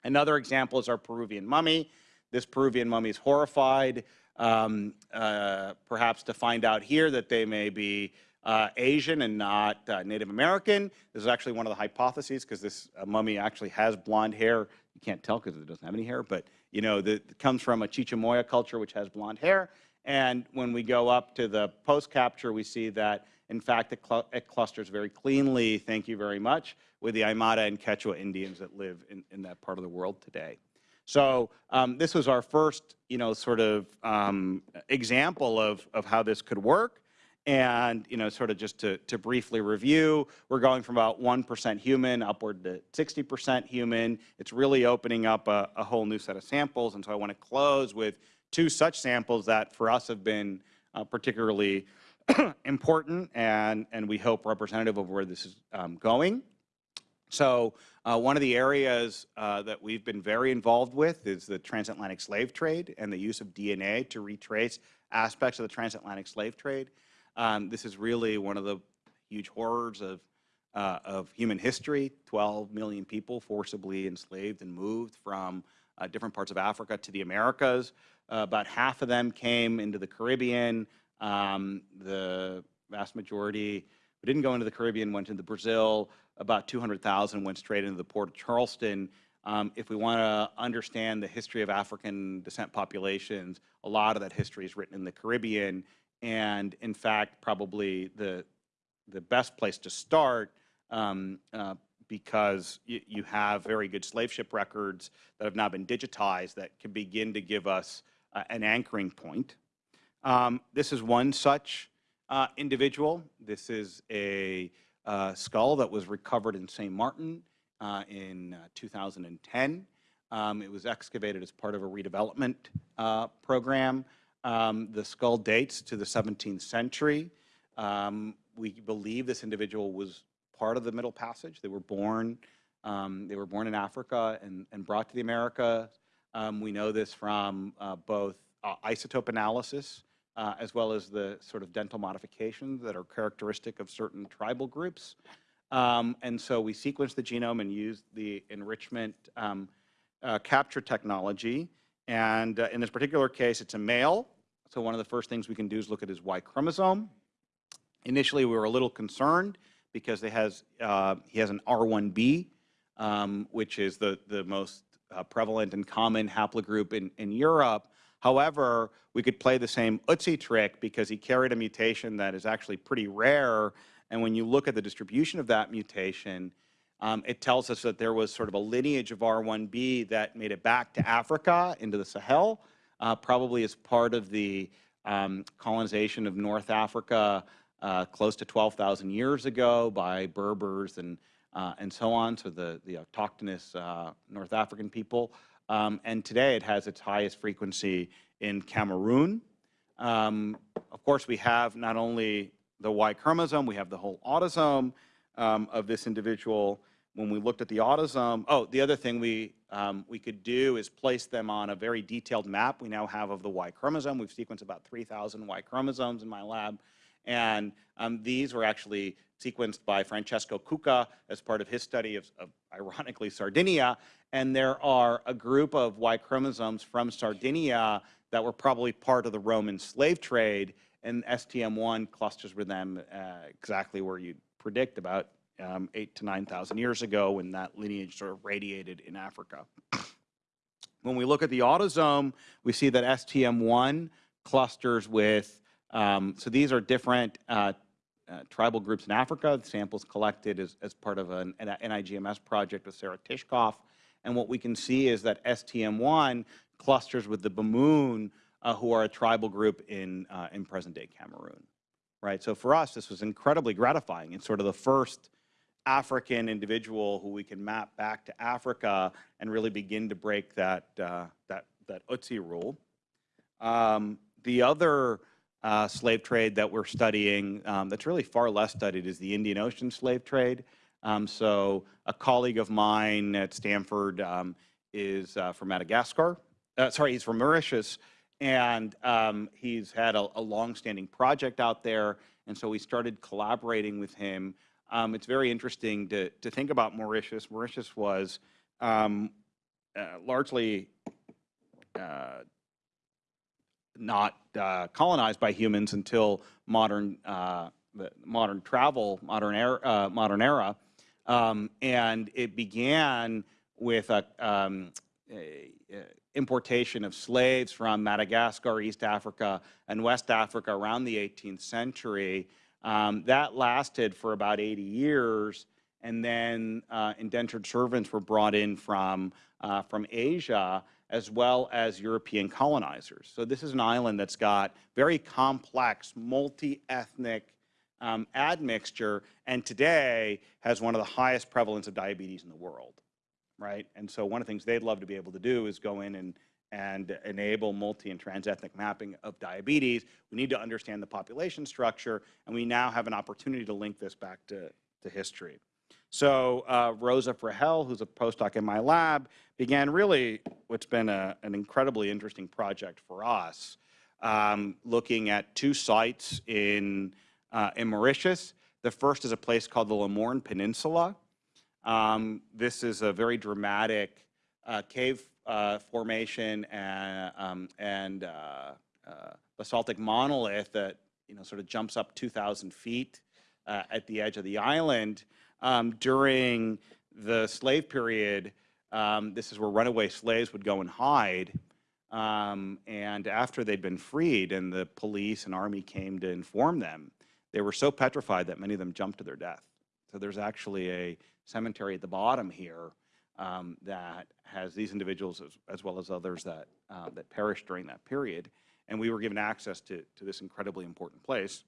Another example is our Peruvian mummy. This Peruvian mummy is horrified, um, uh, perhaps to find out here that they may be uh, Asian and not uh, Native American. This is actually one of the hypotheses because this uh, mummy actually has blonde hair. You can't tell because it doesn't have any hair, but you know, the, it comes from a Chichamoya culture which has blonde hair. And when we go up to the post-capture, we see that, in fact, it, cl it, clusters very cleanly, thank you very much, with the Aymara and Quechua Indians that live in, in that part of the world today. So um, this was our first, you know, sort of um, example of, of how this could work. And, you know, sort of just to, to briefly review, we're going from about 1% human upward to 60% human. It's really opening up a, a whole new set of samples. And so I want to close with two such samples that for us have been uh, particularly important and, and we hope representative of where this is um, going. So uh, one of the areas uh, that we've been very involved with is the transatlantic slave trade and the use of DNA to retrace aspects of the transatlantic slave trade. Um, this is really one of the huge horrors of, uh, of human history. 12 million people forcibly enslaved and moved from uh, different parts of Africa to the Americas. Uh, about half of them came into the Caribbean. Um, the vast majority who didn't go into the Caribbean went into Brazil about 200,000 went straight into the port of Charleston. Um, if we want to understand the history of African descent populations, a lot of that history is written in the Caribbean. And in fact, probably the, the best place to start um, uh, because you, have very good slave ship records that have now been digitized that can begin to give us uh, an anchoring point. Um, this is one such uh, individual. This is a uh, skull that was recovered in St. Martin uh, in uh, 2010. Um, it was excavated as part of a redevelopment uh, program. Um, the skull dates to the 17th century. Um, we believe this individual was part of the Middle Passage. They were born, um, they were born in Africa and, and brought to the Americas. Um, we know this from uh, both isotope analysis uh, as well as the sort of dental modifications that are characteristic of certain tribal groups. Um, and so we sequenced the genome and used the enrichment um, uh, capture technology. And uh, in this particular case, it's a male. So one of the first things we can do is look at his Y chromosome. Initially, we were a little concerned because has, uh, he has an R1b, um, which is the, the most uh, prevalent and common haplogroup in, in Europe. However, we could play the same Ötzi trick because he carried a mutation that is actually pretty rare. And when you look at the distribution of that mutation, um, it tells us that there was sort of a lineage of R1b that made it back to Africa into the Sahel, uh, probably as part of the um, colonization of North Africa uh, close to 12,000 years ago by Berbers and, uh, and so on, so the, the autochthonous uh, North African people. Um, and today it has its highest frequency in Cameroon. Um, of course, we have not only the Y chromosome, we have the whole autosome um, of this individual. When we looked at the autosome, oh, the other thing we, um, we could do is place them on a very detailed map we now have of the Y chromosome. We've sequenced about 3,000 Y chromosomes in my lab. And um, these were actually sequenced by Francesco Cucca as part of his study of, of, ironically, Sardinia. And there are a group of Y chromosomes from Sardinia that were probably part of the Roman slave trade, and STM1 clusters with them uh, exactly where you'd predict about um, eight to 9,000 years ago when that lineage sort of radiated in Africa. when we look at the autosome, we see that STM1 clusters with, um, so these are different uh, uh, tribal groups in Africa, the samples collected as, as part of an, an NIGMS project with Sarah Tishkoff. And what we can see is that STM1 clusters with the Bamoun, uh, who are a tribal group in, uh, in present-day Cameroon. Right, so for us, this was incredibly gratifying. It's sort of the first African individual who we can map back to Africa and really begin to break that, uh, that, that Ötzi rule. Um, the other uh, slave trade that we're studying um, that's really far less studied is the Indian Ocean slave trade. Um, so a colleague of mine at Stanford um, is uh, from Madagascar. Uh, sorry, he's from Mauritius, and um, he's had a, a long-standing project out there, and so we started collaborating with him. Um, it's very interesting to, to think about Mauritius. Mauritius was um, uh, largely uh, not uh, colonized by humans until modern uh, modern travel, modern era, uh, modern era, um, and it began with a, um, a, a, importation of slaves from Madagascar, East Africa, and West Africa around the 18th century. Um, that lasted for about 80 years, and then uh, indentured servants were brought in from uh, from Asia as well as European colonizers. So this is an island that's got very complex, multi-ethnic um, admixture, and today has one of the highest prevalence of diabetes in the world, right? And so one of the things they'd love to be able to do is go in and, and enable multi and transethnic mapping of diabetes. We need to understand the population structure, and we now have an opportunity to link this back to, to history. So uh, Rosa Fregel, who's a postdoc in my lab, began really what's been a, an incredibly interesting project for us, um, looking at two sites in, uh, in Mauritius. The first is a place called the Le Morne Peninsula. Um, this is a very dramatic uh, cave uh, formation and, um, and uh, uh, basaltic monolith that you know, sort of jumps up 2,000 feet at the edge of the island um, during the slave period, um, this is where runaway slaves would go and hide. Um, and after they'd been freed and the police and army came to inform them, they were so petrified that many of them jumped to their death. So there's actually a cemetery at the bottom here um, that has these individuals as, as well as others that, uh, that perished during that period. And we were given access to, to this incredibly important place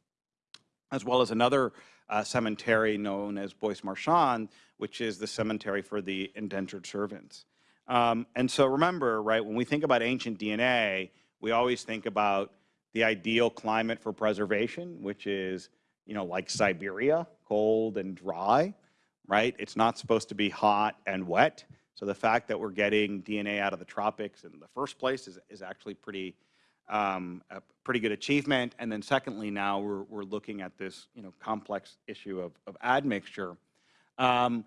as well as another uh, cemetery known as Bois Marchand, which is the cemetery for the indentured servants. Um, and so remember, right, when we think about ancient DNA, we always think about the ideal climate for preservation, which is, you know, like Siberia, cold and dry, right? It's not supposed to be hot and wet. So the fact that we're getting DNA out of the tropics in the first place is, is actually pretty, um, a pretty good achievement. And then secondly, now we're, we're looking at this you know, complex issue of, of admixture. Um,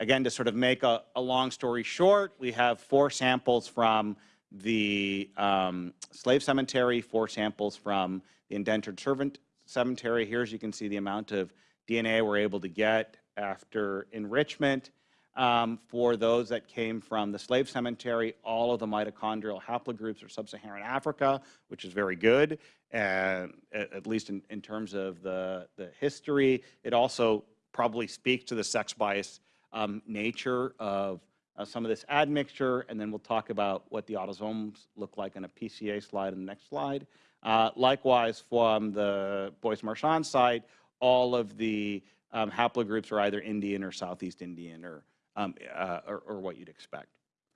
again, to sort of make a, a, long story short, we have four samples from the um, slave cemetery, four samples from the indentured servant cemetery. Here, as you can see, the amount of DNA we're able to get after enrichment. um, for those that came from the slave cemetery. All of the mitochondrial haplogroups are sub-Saharan Africa, which is very good, and at, least in, in terms of the, the history. It also probably speaks to the sex bias um, nature of uh, some of this admixture, and then we'll talk about what the autosomes look like in a PCA slide in the next slide. Uh, likewise, from the Bois Marchand side, all of the um, haplogroups are either Indian or Southeast Indian or, um, uh, or, or, what you'd expect.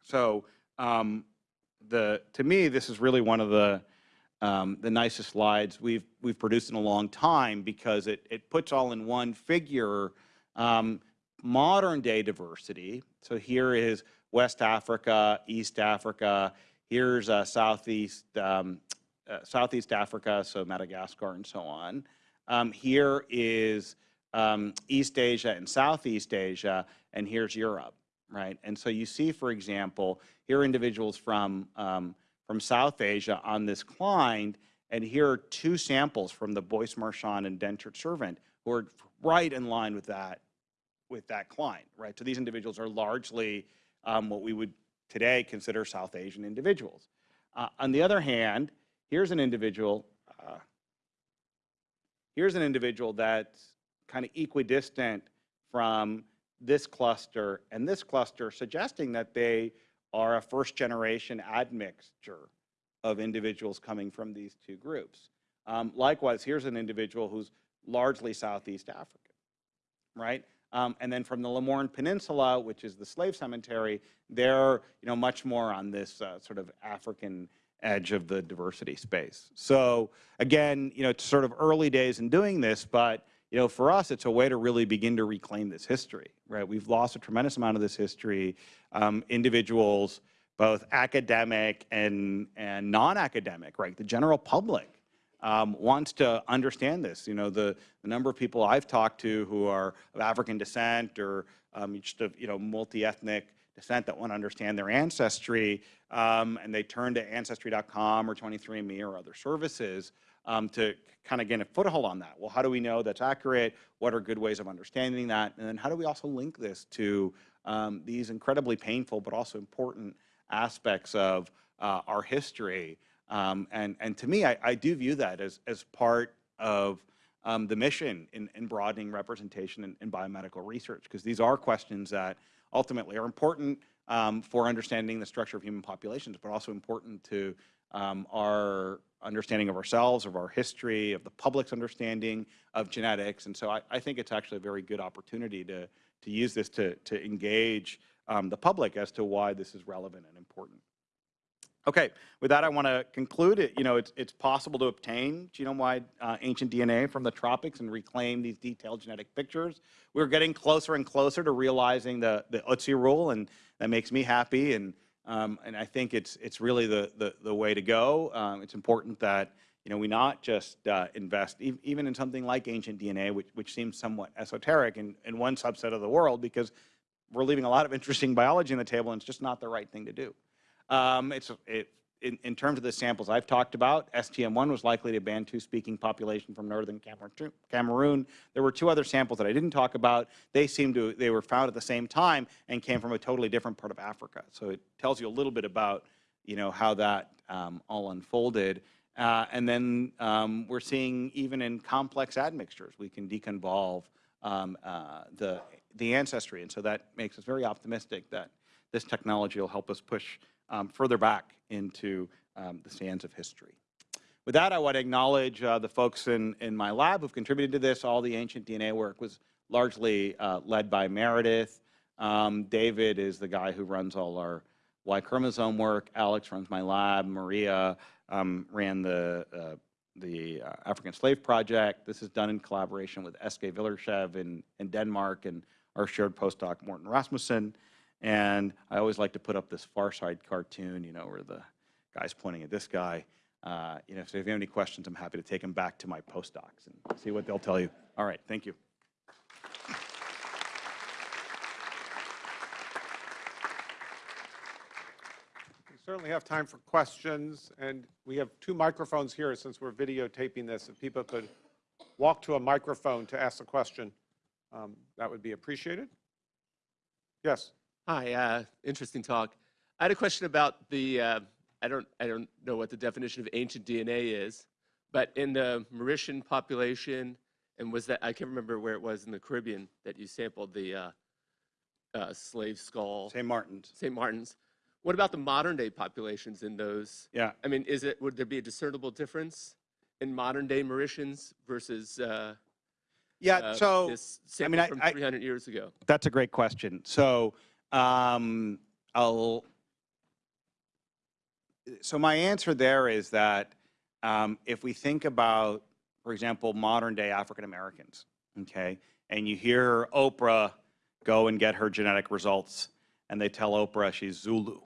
So um, the, to me, this is really one of the, um, the nicest slides we've, we've produced in a long time because it, it puts all in one figure um, modern day diversity. So here is West Africa, East Africa, here's uh, Southeast, um, uh, Southeast Africa, so Madagascar and so on. Here is um, East Asia and Southeast Asia, and here's Europe, right? And so you see, for example, here are individuals from, um, from South Asia on this Cline, and here are two samples from the Bois Marchand and Dentured Servant who are right in line with that, with that Cline, right? So these individuals are largely um, what we would today consider South Asian individuals. Uh, on the other hand, here's an individual, uh, here's an individual that's kind of equidistant from this cluster and this cluster, suggesting that they are a first generation admixture of individuals coming from these two groups. Um, likewise, here's an individual who's largely Southeast African, right? Um, and then from the Le Morne Peninsula, which is the slave cemetery, they're you know much more on this uh, sort of African edge of the diversity space. So again, you know, it's sort of early days in doing this, but you know, for us, it's a way to really begin to reclaim this history, right? We've lost a tremendous amount of this history. Um, individuals, both academic and, and non-academic, right? The general public um, wants to understand this. You know, the, the number of people I've talked to who are of African descent or um, just of, you know, multi-ethnic descent that want to understand their ancestry, um, and they turn to Ancestry.com or 23andMe or other services um, to kind of gain a foothold on that. Well, how do we know that's accurate? What are good ways of understanding that? And then how do we also link this to um, these incredibly painful but also important aspects of uh, our history? Um, and, and to me, I, I, do view that as, as part of um, the mission in, in, broadening representation in, in biomedical research, because these are questions that ultimately are important um, for understanding the structure of human populations, but also important to um, our understanding of ourselves, of our history, of the public's understanding of genetics. And so I, I think it's actually a very good opportunity to, to use this to, to engage um, the public as to why this is relevant and important. Okay, with that, I want to conclude it. You know, it's, it's possible to obtain genome-wide uh, ancient DNA from the tropics and reclaim these detailed genetic pictures. We're getting closer and closer to realizing the, the Otzi rule, and that makes me happy. And um, and I think it's, it's really the, the, the way to go. Um, it's important that you know, we not just uh, invest e even in something like ancient DNA, which, which seems somewhat esoteric in, in one subset of the world, because we're leaving a lot of interesting biology on the table, and it's just not the right thing to do. Um, it's, it, in, in, terms of the samples I've talked about, STM1 was likely to Bantu-speaking population from northern Cameroon. There were two other samples that I didn't talk about. They seemed to, they were found at the same time and came from a totally different part of Africa. So it tells you a little bit about, you know, how that um, all unfolded. Uh, and then um, we're seeing even in complex admixtures, we can deconvolve um, uh, the, the ancestry. And so that makes us very optimistic that this technology will help us push um, further back into um, the sands of history. With that, I want to acknowledge uh, the folks in, in my lab who've contributed to this. All the ancient DNA work was largely uh, led by Meredith. Um, David is the guy who runs all our Y chromosome work. Alex runs my lab. Maria um, ran the, uh, the uh, African Slave Project. This is done in collaboration with Eske Willerslev in, in Denmark and our shared postdoc, Morten Rasmussen. And I always like to put up this Far Side cartoon, you know, where the guy's pointing at this guy. Uh, you know, so if you have any questions, I'm happy to take them back to my postdocs and see what they'll tell you. All right, thank you. We certainly have time for questions, and we have two microphones here since we're videotaping this. If people could walk to a microphone to ask a question, um, that would be appreciated. Yes. Hi, uh, interesting talk. I had a question about the, uh, I don't, I don't know what the definition of ancient DNA is, but in the Mauritian population, and was that, I can't remember where it was in the Caribbean that you sampled the uh, uh, slave skull, St. Martin's. St. Martin's. What about the modern day populations in those? Yeah. I mean, is it, would there be a discernible difference in modern day Mauritians versus uh, Yeah, uh, so this I mean, I- from I- 300 years ago? that's a great question. So um, I'll, so my answer there is that um, if we think about, for example, modern day African Americans, okay, and you hear Oprah go and get her genetic results, and they tell Oprah she's Zulu,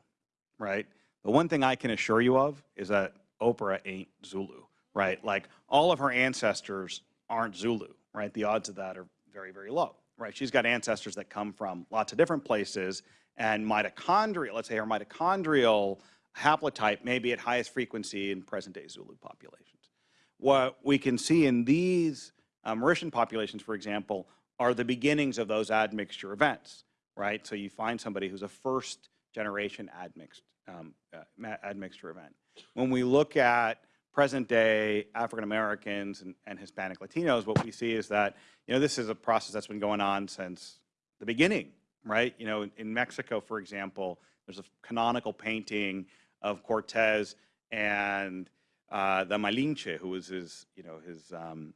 right? The one thing I can assure you of is that Oprah ain't Zulu, right? Like all of her ancestors aren't Zulu, right? The odds of that are very, very low, right? She's got ancestors that come from lots of different places, and mitochondrial, let's say her mitochondrial haplotype may be at highest frequency in present-day Zulu populations. What we can see in these uh, Mauritian populations, for example, are the beginnings of those admixture events, right? So you find somebody who's a first generation admixed, um, uh, admixture event. When we look at present day African Americans and, and Hispanic Latinos, what we see is that, you know, this is a process that's been going on since the beginning, right? You know, in, in Mexico, for example, there's a canonical painting of Cortez and uh, the Malinche, who was his, you know, his um,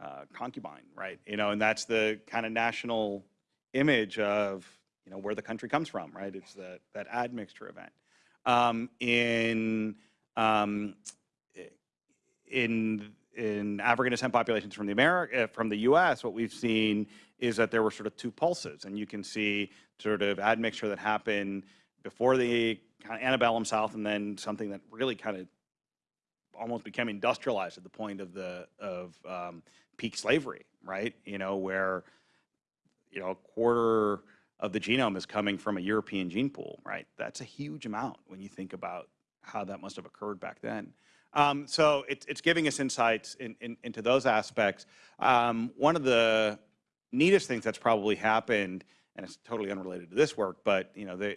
uh, concubine, right? You know, and that's the kind of national image of, you know, where the country comes from, right? It's that, that admixture event. Um, in, um, in, in African descent populations from the America, from the U.S., what we've seen is that there were sort of two pulses, and you can see sort of admixture that happened before the kind of antebellum South, and then something that really kind of almost became industrialized at the point of the of um, peak slavery, right? You know, where you know a quarter of the genome is coming from a European gene pool, right? That's a huge amount when you think about how that must have occurred back then. Um, so it's it's giving us insights in, in, into those aspects. Um, one of the neatest things that's probably happened, and it's totally unrelated to this work, but you know, they,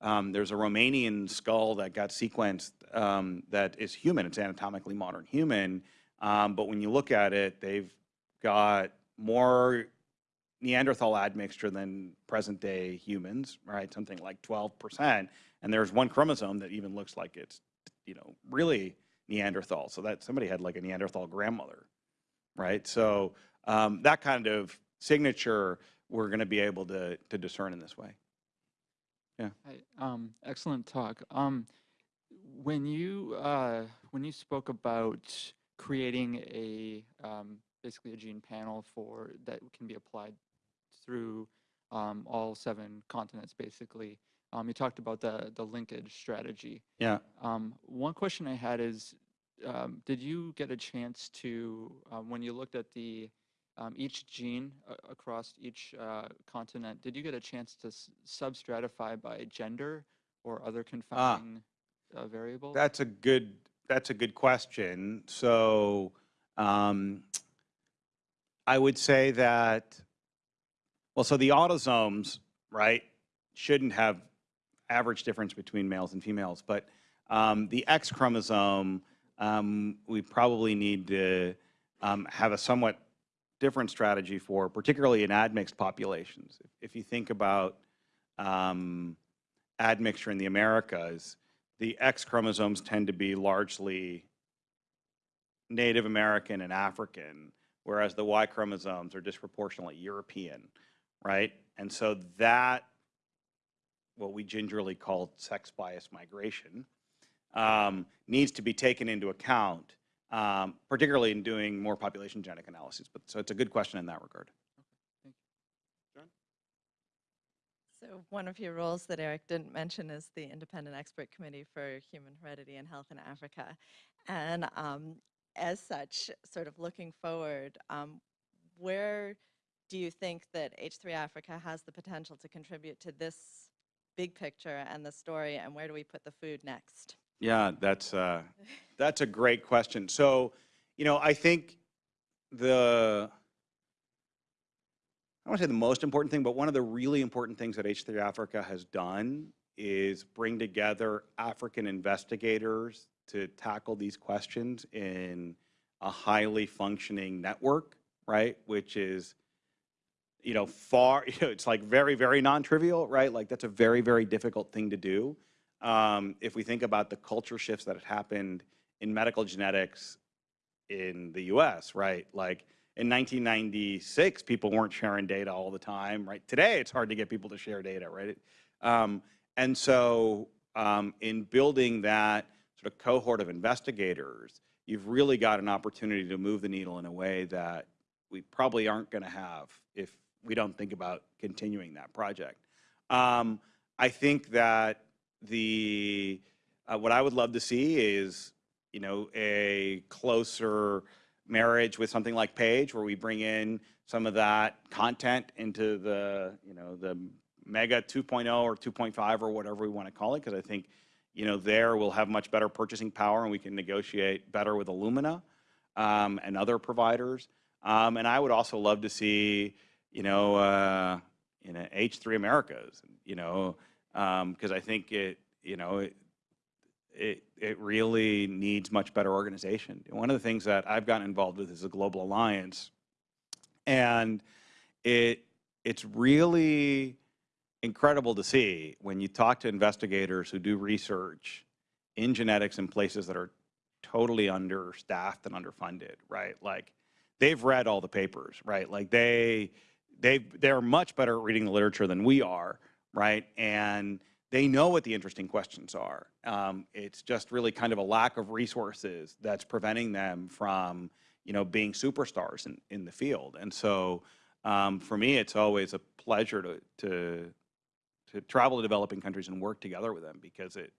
um, there's a Romanian skull that got sequenced um, that is human. It's anatomically modern human. Um, but when you look at it, they've got more Neanderthal admixture than present day humans, right? Something like 12%. And there's one chromosome that even looks like it's, you know, really Neanderthal. So that somebody had like a Neanderthal grandmother, right? So um, that kind of signature we're going to be able to, to discern in this way. Hi, um, excellent talk. Um, when you uh, when you spoke about creating a um, basically a gene panel for that can be applied through um, all seven continents, basically, um, you talked about the the linkage strategy. Yeah. Um, one question I had is, um, did you get a chance to um, when you looked at the um, each gene uh, across each uh, continent, did you get a chance to sub-stratify by gender or other confounding uh, variables? That's a good, that's a good question. So um, I would say that, well, so the autosomes, right, shouldn't have average difference between males and females, but um, the X chromosome, um, we probably need to um, have a somewhat different strategy for, particularly in admixed populations. If, if you think about um, admixture in the Americas, the X chromosomes tend to be largely Native American and African, whereas the Y chromosomes are disproportionately European, right? And so that, what we gingerly call sex bias migration, um, needs to be taken into account, um, particularly in doing more population genetic analyses. But so it's a good question in that regard. So one of your roles that Eric didn't mention is the Independent Expert Committee for Human Heredity and Health in Africa. And um, as such, sort of looking forward, um, where do you think that H3 Africa has the potential to contribute to this big picture and the story, and where do we put the food next? Yeah, that's uh, that's a great question. So, you know, I think the I don't want to say the most important thing, but one of the really important things that H3 Africa has done is bring together African investigators to tackle these questions in a highly functioning network, right? Which is, you know, far, you know, it's like very, very non-trivial, right? Like that's a very, very difficult thing to do. Um, if we think about the culture shifts that have happened in medical genetics in the US, right? Like in 1996, people weren't sharing data all the time, right? Today, it's hard to get people to share data, right? Um, and so um, in building that sort of cohort of investigators, you've really got an opportunity to move the needle in a way that we probably aren't going to have if we don't think about continuing that project. Um, I think that the uh, what I would love to see is you know a closer marriage with something like Page, where we bring in some of that content into the you know the Mega 2.0 or 2.5 or whatever we want to call it, because I think you know there we'll have much better purchasing power and we can negotiate better with Illumina um, and other providers. Um, and I would also love to see you know uh, you know H3 Americas, you know, because I think it you know it, it, it really needs much better organization. One of the things that I've gotten involved with is a global alliance, and it it's really incredible to see when you talk to investigators who do research in genetics in places that are totally understaffed and underfunded, right? Like they've read all the papers, right? Like they they they're much better at reading the literature than we are, right? And they know what the interesting questions are. Um, it's just really kind of a lack of resources that's preventing them from, you know, being superstars in, in the field. And so um, for me, it's always a pleasure to, to, to travel to developing countries and work together with them because it,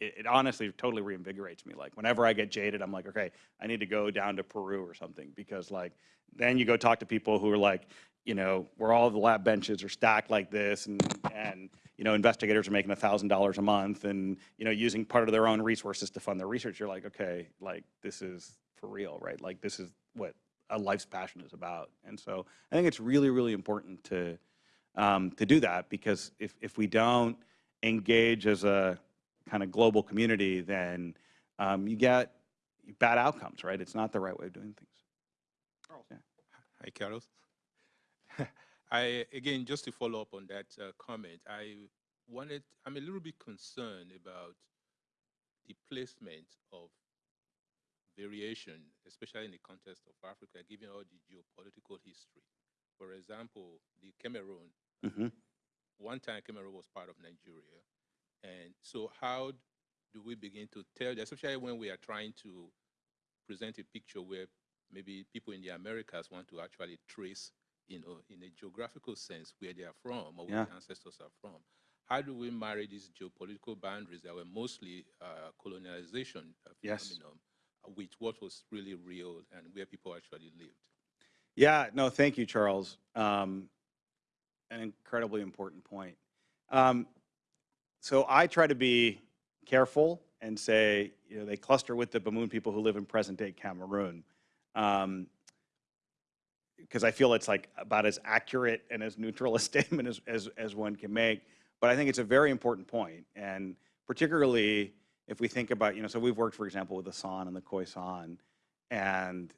it, it honestly totally reinvigorates me. Like whenever I get jaded, I'm like, okay, I need to go down to Peru or something because like, then you go talk to people who are like, you know, where all the lab benches are stacked like this and, and you know, investigators are making $1,000 a month and, you know, using part of their own resources to fund their research, you're like, okay, like this is for real, right? Like this is what a life's passion is about. And so I think it's really, really important to, um, to do that because if, if we don't engage as a kind of global community, then um, you get bad outcomes, right? It's not the right way of doing things. yeah Hi, Carlos. I, again, just to follow up on that uh, comment, I wanted, I'm a little bit concerned about the placement of variation, especially in the context of Africa, given all the geopolitical history. For example, the Cameroon, Mhm. one time Cameroon was part of Nigeria. And so how do we begin to tell, especially when we are trying to present a picture where maybe people in the Americas want to actually trace, you know, in a geographical sense where they are from or where Yeah. their ancestors are from. How do we marry these geopolitical boundaries that were mostly uh, colonialization uh, Yes. phenomenon uh, with what was really real and where people actually lived? Yeah, no, thank you, Charles. Um, an incredibly important point. Um, so I try to be careful and say, you know, they cluster with the Bamoun people who live in present-day Cameroon, because I feel it's like about as accurate and as neutral a statement as, as, as one can make. But I think it's a very important point. and particularly if we think about, you know, so we've worked, for example, with the San and the Khoisan, and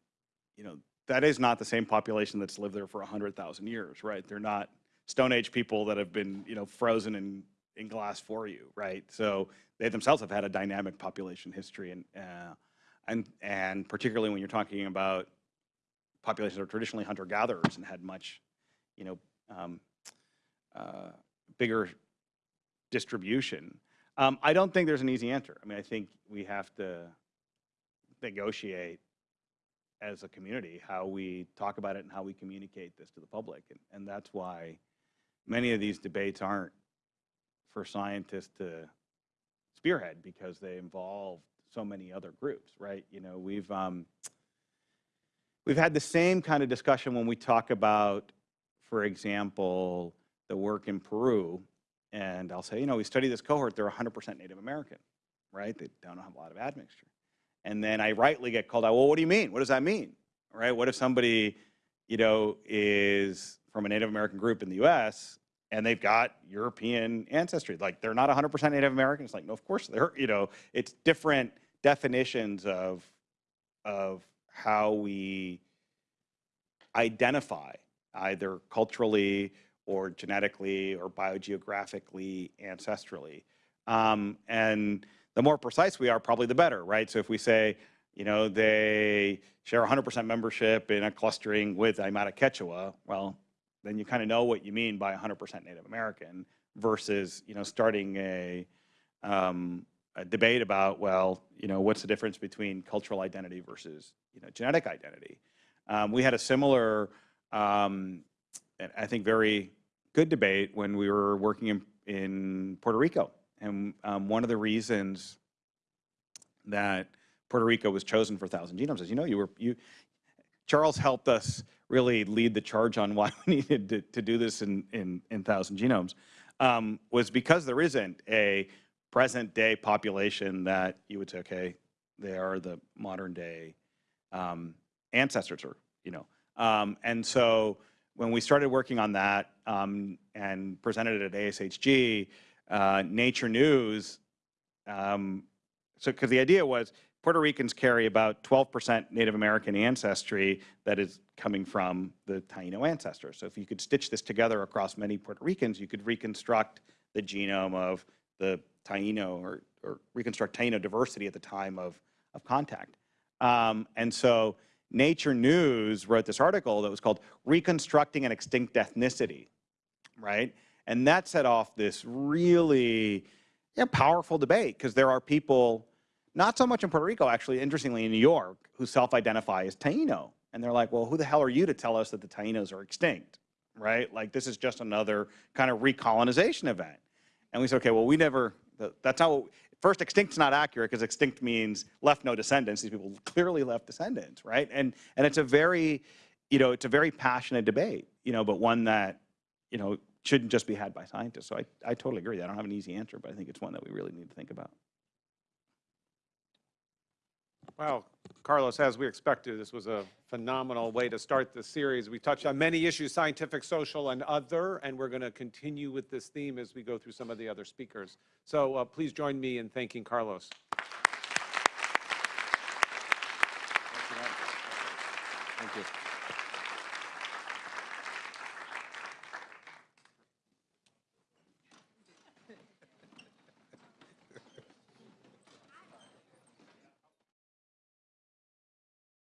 you know, that is not the same population that's lived there for 100,000 years, right? They're not Stone Age people that have been, you know, frozen in, in glass for you, right? So they themselves have had a dynamic population history, and, uh, and, and particularly when you're talking about populations that are traditionally hunter-gatherers and had much, you know, um, uh, bigger distribution. Um, I don't think there's an easy answer. I mean, I think we have to negotiate as a community how we talk about it and how we communicate this to the public. And, and that's why many of these debates aren't for scientists to spearhead because they involve so many other groups, right? You know, we've, um, we've had the same kind of discussion when we talk about, for example, the work in Peru. And I'll say, you know, we study this cohort, they're 100% Native American, right? They don't have a lot of admixture. And then I rightly get called out, well, what do you mean? What does that mean? Right? What if somebody, you know, is from a Native American group in the U.S. and they've got European ancestry. Like they're not 100% Native American. It's like, no, of course they're. You know, it's different definitions of of how we identify either culturally or genetically or biogeographically, ancestrally. Um, and the more precise we are, probably the better, right? So if we say, you know, they share 100% membership in a clustering with Aymara Quechua, well, then you kind of know what you mean by 100% Native American versus, you know, starting a, um, a debate about, well, you know, what's the difference between cultural identity versus, you know, genetic identity. Um, we had a similar, um, I think, very good debate when we were working in, in Puerto Rico. And um, one of the reasons that Puerto Rico was chosen for Thousand Genomes is, you know, you were, you, Charles helped us really lead the charge on why we needed to, to do this in, in, in Thousand Genomes, um, was because there isn't a present day population that you would say, okay, they are the modern day um, ancestors or, you know. Um, and so when we started working on that um, and presented it at ASHG, uh, Nature News, um, so because the idea was Puerto Ricans carry about 12% Native American ancestry that is coming from the Taino ancestors. So if you could stitch this together across many Puerto Ricans, you could reconstruct the genome of the Taino or, or reconstruct Taino diversity at the time of, of contact. Um, and so Nature News wrote this article that was called Reconstructing an Extinct Ethnicity, right? And that set off this really powerful debate because there are people, not so much in Puerto Rico, actually, interestingly, in New York, who self-identify as Taino. And they're like, well, who the hell are you to tell us that the Tainos are extinct, right? Like, this is just another kind of recolonization event. And we said, okay, well, we never, that's not first, extinct's not accurate because extinct means left no descendants. These people clearly left descendants, right? And, and it's a very, you know, it's a very passionate debate, you know, but one that, you know, shouldn't just be had by scientists. So I, I totally agree. I don't have an easy answer, but I think it's one that we really need to think about. Well, Carlos, as we expected, this was a phenomenal way to start the series. We touched on many issues, scientific, social, and other, and we're going to continue with this theme as we go through some of the other speakers. So uh, please join me in thanking Carlos. Thank you.